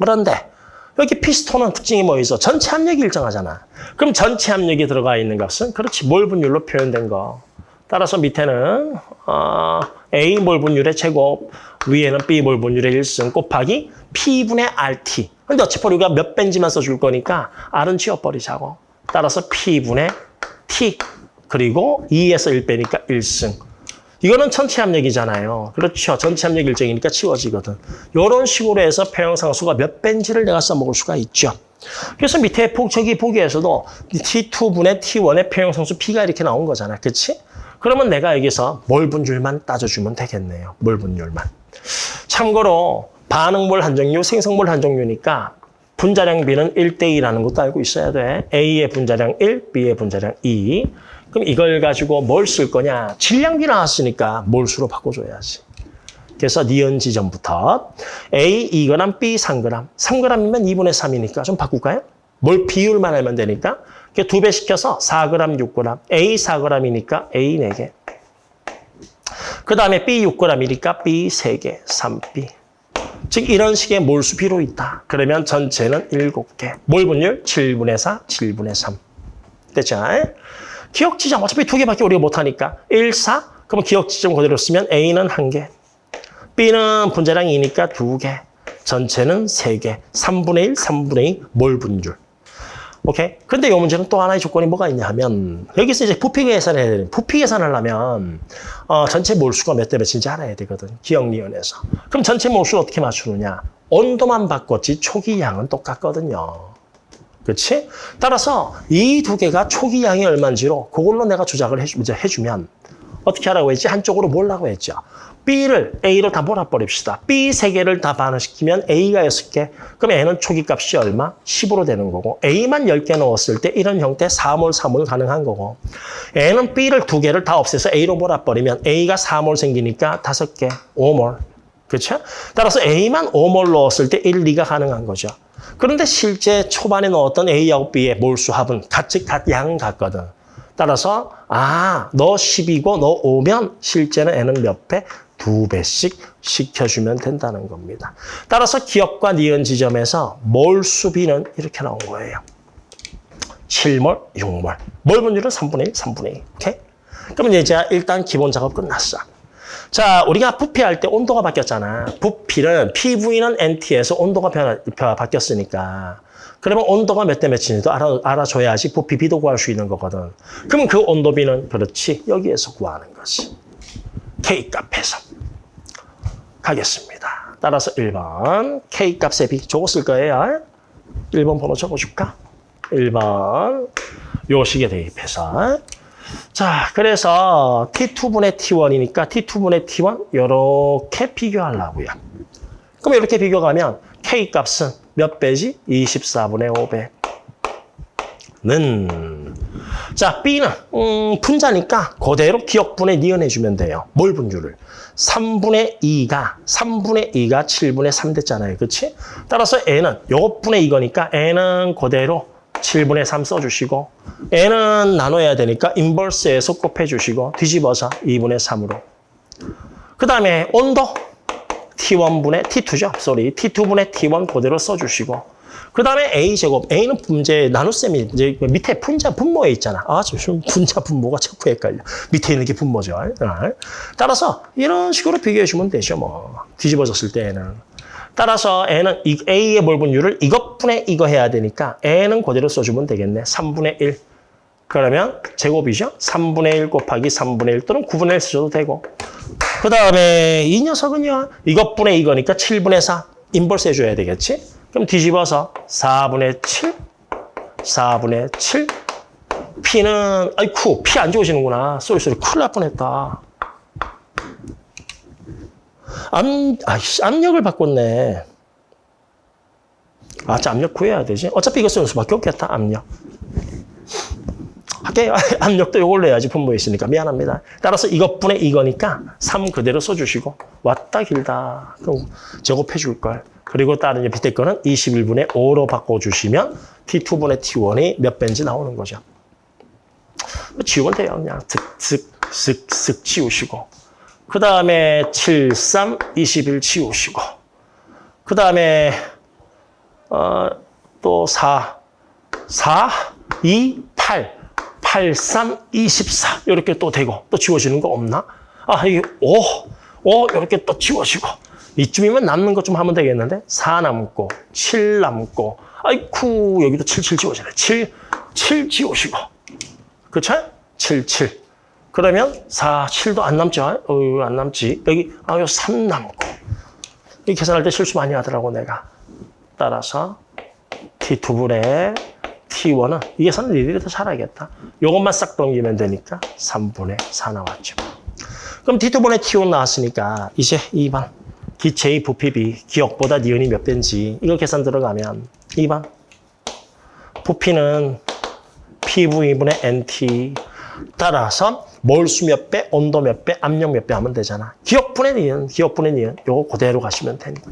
그런데 여기 피스톤은 특징이 뭐 있어? 전체 압력이 일정하잖아. 그럼 전체 압력이 들어가 있는 값은 그렇지 몰분율로 표현된 거. 따라서 밑에는 어, A 몰분율의 제곱, 위에는 B 몰분율의 1승 곱하기 P분의 RT. 근데 어차피 우리가 몇 벤지만 써줄 거니까 R은 지워버리자고. 따라서 P분의 T. 그리고 2에서 1 빼니까 1승. 이거는 전체 압력이잖아요. 그렇죠. 전체 압력 일정이니까 치워지거든. 이런 식으로 해서 평형상수가 몇 벤지를 내가 써먹을 수가 있죠. 그래서 밑에 저기 보기에서도 T2분의 T1의 평형상수 P가 이렇게 나온 거잖아. 그치? 그러면 내가 여기서 몰 분율만 따져주면 되겠네요. 몰 분율만. 참고로 반응몰 한 종류, 생성몰 한 종류니까 분자량 B는 1대2라는 것도 알고 있어야 돼. A의 분자량 1, B의 분자량 2. 그럼 이걸 가지고 뭘 쓸 거냐? 질량비 나왔으니까 몰수로 바꿔줘야지. 그래서 니은 지점부터 A 2g, B 3g. 3g이면 2분의 3이니까 좀 바꿀까요? 뭘 비율만 알면 되니까. 두 배 시켜서 4g, 6g. A 4g이니까 A 4개. 그 다음에 B 6g이니까 B 3개, 3B. 즉 이런 식의 몰수 비로 있다. 그러면 전체는 7개. 몰 분율 7분의 4, 7분의 3. 됐죠? 기억 지점 어차피 두 개밖에 우리가 못하니까 1, 4. 그러면 기억 지점 그대로 쓰면 A는 한 개. B는 분자량 2니까 두 개. 전체는 세 개. 3분의 1, 3분의 2 몰 분율. 오케이? 근데 이 문제는 또 하나의 조건이 뭐가 있냐 하면 여기서 이제 부피 계산을 해야 되는 부피 계산을 하려면 어, 전체 몰수가 몇 대 몇인지 알아야 되거든. 기억리원에서. 그럼 전체 몰수를 어떻게 맞추느냐? 온도만 바꿨지 초기 양은 똑같거든요. 그렇지? 따라서 이 두 개가 초기 양이 얼마인지로 그걸로 내가 조작을 해주, 해주면 어떻게 하라고 했지? 한쪽으로 몰라고 했죠. B를 A로 다 몰아버립시다. B 세 개를 다 반응시키면 A가 6개. 그럼 N은 초기값이 얼마? 10으로 되는 거고 A만 10개 넣었을 때 이런 형태 4몰, 3몰 가능한 거고 N은 B를 두 개를 다 없애서 A로 몰아버리면 A가 4몰 생기니까 5개, 5몰. 그렇죠? 따라서 A만 5몰 넣었을 때 1, 2가 가능한 거죠. 그런데 실제 초반에 넣었던 A하고 B의 몰수 합은 같이 양 같거든. 따라서 아, 너 10이고 너 5면 실제는 N은 몇 배? 두 배씩 시켜주면 된다는 겁니다. 따라서 기억과 니은 지점에서 몰 수비는 이렇게 나온 거예요. 7몰, 6몰. 몰 분율은 3분의 1, 3분의 2. 오케이? 그러면 이제 일단 기본 작업 끝났어. 자, 우리가 부피할 때 온도가 바뀌었잖아. 부피는 PV는 NT에서 온도가 변화, 변화 바뀌었으니까. 그러면 온도가 몇 대 몇인지도 알아, 알아줘야지 부피 비도 구할 수 있는 거거든. 그러면 그 온도비는 그렇지. 여기에서 구하는 거지. K값에서. 가겠습니다. 따라서 1번 K값의 저거 쓸 거예요. 1번 번호 적어줄까? 1번 요 식에 대입해서 자 그래서 T2분의 T1이니까 T2분의 T1 이렇게 비교하려고요. 그럼 이렇게 비교하면 K값은 몇 배지? 24분의 5배. 는. 자, B는 음, 분자니까 그대로 기억분에 니은해주면 돼요. 몰 분율을. 3분의 2가 3분의 2가 7분의 3 됐잖아요. 그렇지? 따라서 N은 요것분의 이거니까 N은 그대로 7분의 3 써주시고 N은 나눠야 되니까 인버스에서 곱해주시고 뒤집어서 2분의 3으로. 그 다음에 온도 T1분의 T2죠. 쏘리 T2분의 T1 그대로 써주시고 그 다음에 A제곱. A는 분제, 나눗셈이 이제 밑에 분자 분모에 있잖아. 아, 지금 분자 분모가 자꾸 헷갈려. 밑에 있는 게 분모죠. 따라서 이런 식으로 비교해 주면 되죠. 뭐. 뒤집어졌을 때에는. 따라서 n은 이 a의 몰분율을 이것분의 이거 해야 되니까 n은 그대로 써주면 되겠네. 3분의 1. 그러면 제곱이죠. 3분의 1 곱하기 3분의 1 또는 9분의 1 쓰셔도 되고. 그 다음에 이 녀석은요. 이것분의 이거니까 7분의 4. inverse 해줘야 되겠지? 그럼 뒤집어서 4분의 7, 4분의 7. P는, 아이쿠, P 안 좋으시는구나. sorry sorry 큰일 날 뻔했다. 암, 아이씨, 압력을 바꿨네. 아, 자, 압력 구해야 되지. 어차피 이거 쓰는 수밖에 없겠다, 압력. 할게요. 압력도 이걸로 해야지 분모에 있으니까 미안합니다. 따라서 이것분의 이거니까 3 그대로 써주시고 왔다 길다. 그럼 제곱해 줄 걸. 그리고 다른 밑에 거는 21분의 5로 바꿔주시면 T2분의 T1이 몇 배인지 나오는 거죠. 지우면 돼요. 그냥 슥슥 슥슥 지우시고 그 다음에 7, 3, 21 지우시고 그 다음에 어, 또 4, 4, 2, 8 8, 3, 24 이렇게 또 되고 또 지워지는 거 없나? 아, 이게 5, 5 이렇게 또 지워지고 이쯤이면 남는 것 좀 하면 되겠는데 4 남고 7 남고 아이쿠 여기도 7, 7 지워지네 7, 7 지우시고 그쵸? 7, 7 그러면 4, 7도 안 남죠? 어, 안 남지 여기 아, 3 남고 이 계산할 때 실수 많이 하더라고 내가 따라서 T2분의 T1은 이 계산은 니들이 더 잘하겠다. 요것만 싹 넘기면 되니까 3분의 4 나왔죠. 그럼 T2분의 T1 나왔으니까 이제 2번. 기체의 부피비, 기억보다 니은이 몇 배인지 이거 계산 들어가면 2번. 부피는 PV분의 NT 따라서 몰수 몇 배, 온도 몇 배, 압력 몇 배 하면 되잖아. 기억분의 니은, 기억분의 니은 요거 그대로 가시면 되니까.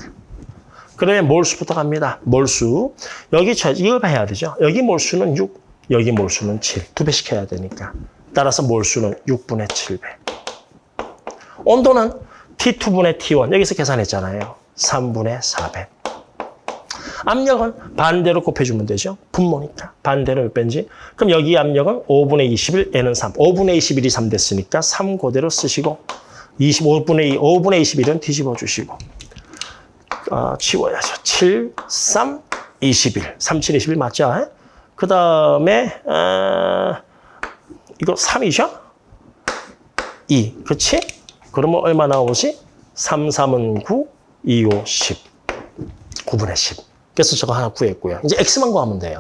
그러면 몰수부터 갑니다. 몰수. 여기 저 이걸 봐야 되죠. 여기 몰수는 6, 여기 몰수는 7. 두 배씩 해야 되니까. 따라서 몰수는 6분의 7배. 온도는 T2분의 T1. 여기서 계산했잖아요. 3분의 4배. 압력은 반대로 곱해주면 되죠. 분모니까. 반대로 몇 배인지. 그럼 여기 압력은 5분의 21, N은 3. 5분의 21이 3 됐으니까 3 그대로 쓰시고 25분의 2, 5분의 21은 뒤집어 주시고 어, 치워야죠. 7, 3, 21. 3, 7, 21 맞죠? 그 다음에 어, 이거 3이죠? 2. 그렇지? 그러면 얼마 나오지? 3, 3은 9, 2, 5, 10. 9분의 10. 그래서 저거 하나 구했고요. 이제 x만 구하면 돼요.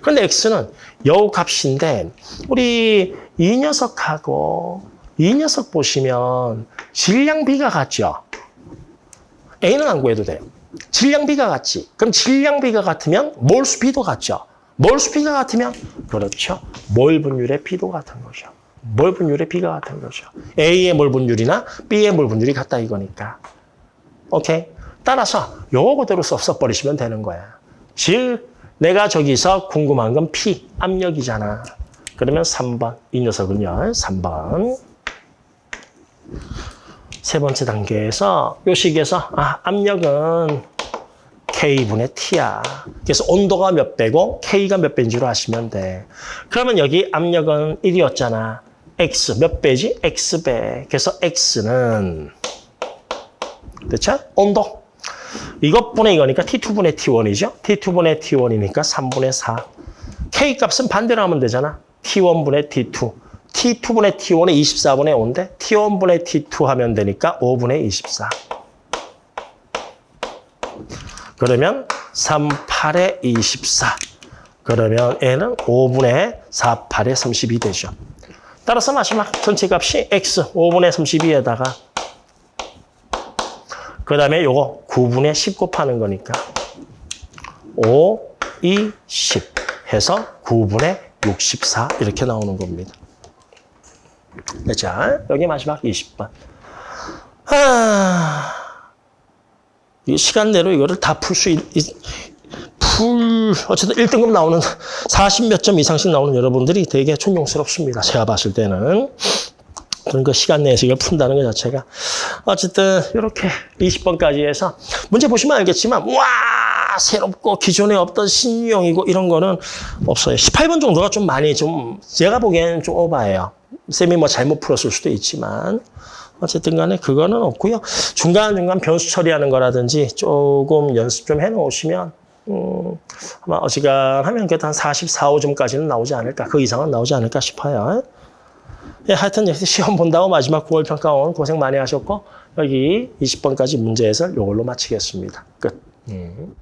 그런데 x는 여우 값인데 우리 이 녀석하고 이 녀석 보시면 질량비가 같죠? A는 안 구해도 돼요. 질량비가 같지. 그럼 질량비가 같으면 몰수 비도 같죠. 몰수 비가 같으면 그렇죠. 몰 분율의 비도 같은 거죠. 몰 분율의 비가 같은 거죠. A의 몰 분율이나 B의 몰 분율이 같다 이거니까. 오케이. 따라서 요거 그대로 써, 써버리시면 되는 거야. 즉 내가 저기서 궁금한 건 P, 압력이잖아. 그러면 3번. 이 녀석은요. 3번. 세 번째 단계에서 요 식에서 아, 압력은 K분의 T야. 그래서 온도가 몇 배고 K가 몇 배인 줄 아시면 돼. 그러면 여기 압력은 1이었잖아. X 몇 배지? X배. 그래서 X는 됐죠? 온도. 이것분의 이거니까 T2분의 T1이죠? T2분의 T1이니까 3분의 4. K 값은 반대로 하면 되잖아. T1분의 T2. T2분의 T1이 24분의 5인데 T1분의 T2 하면 되니까 5분의 24. 그러면 3, 8에 24. 그러면 N은 5분의 4, 8에 32 되죠. 따라서 마지막 전체 값이 X 5분의 32에다가 그 다음에 요거 9분의 10 곱하는 거니까 5, 2, 10 해서 9분의 64 이렇게 나오는 겁니다. 자, 여기 마지막 20번. 아, 이 시간내로 이거를 다 풀 수, 풀, 어쨌든 1등급 나오는 40 몇 점 이상씩 나오는 여러분들이 되게 존경스럽습니다. 제가 봤을 때는. 그런 거 시간 내에서 이걸 푼다는 것 자체가. 어쨌든, 이렇게 20번까지 해서 문제 보시면 알겠지만, 와! 새롭고 기존에 없던 신유형이고 이런 거는 없어요. 18번 정도가 좀 많이 좀, 제가 보기에는 좀 오바예요. 쌤이 뭐 잘못 풀었을 수도 있지만 어쨌든 간에 그거는 없고요. 중간중간 변수 처리하는 거라든지 조금 연습 좀 해놓으시면 음, 아마 어지간하면 그래도 한 44, 5점까지는 나오지 않을까. 그 이상은 나오지 않을까 싶어요. 예, 하여튼 역시 시험 본다고 마지막 9월 평가원 고생 많이 하셨고 여기 20번까지 문제 해설 이걸로 마치겠습니다. 끝. 음.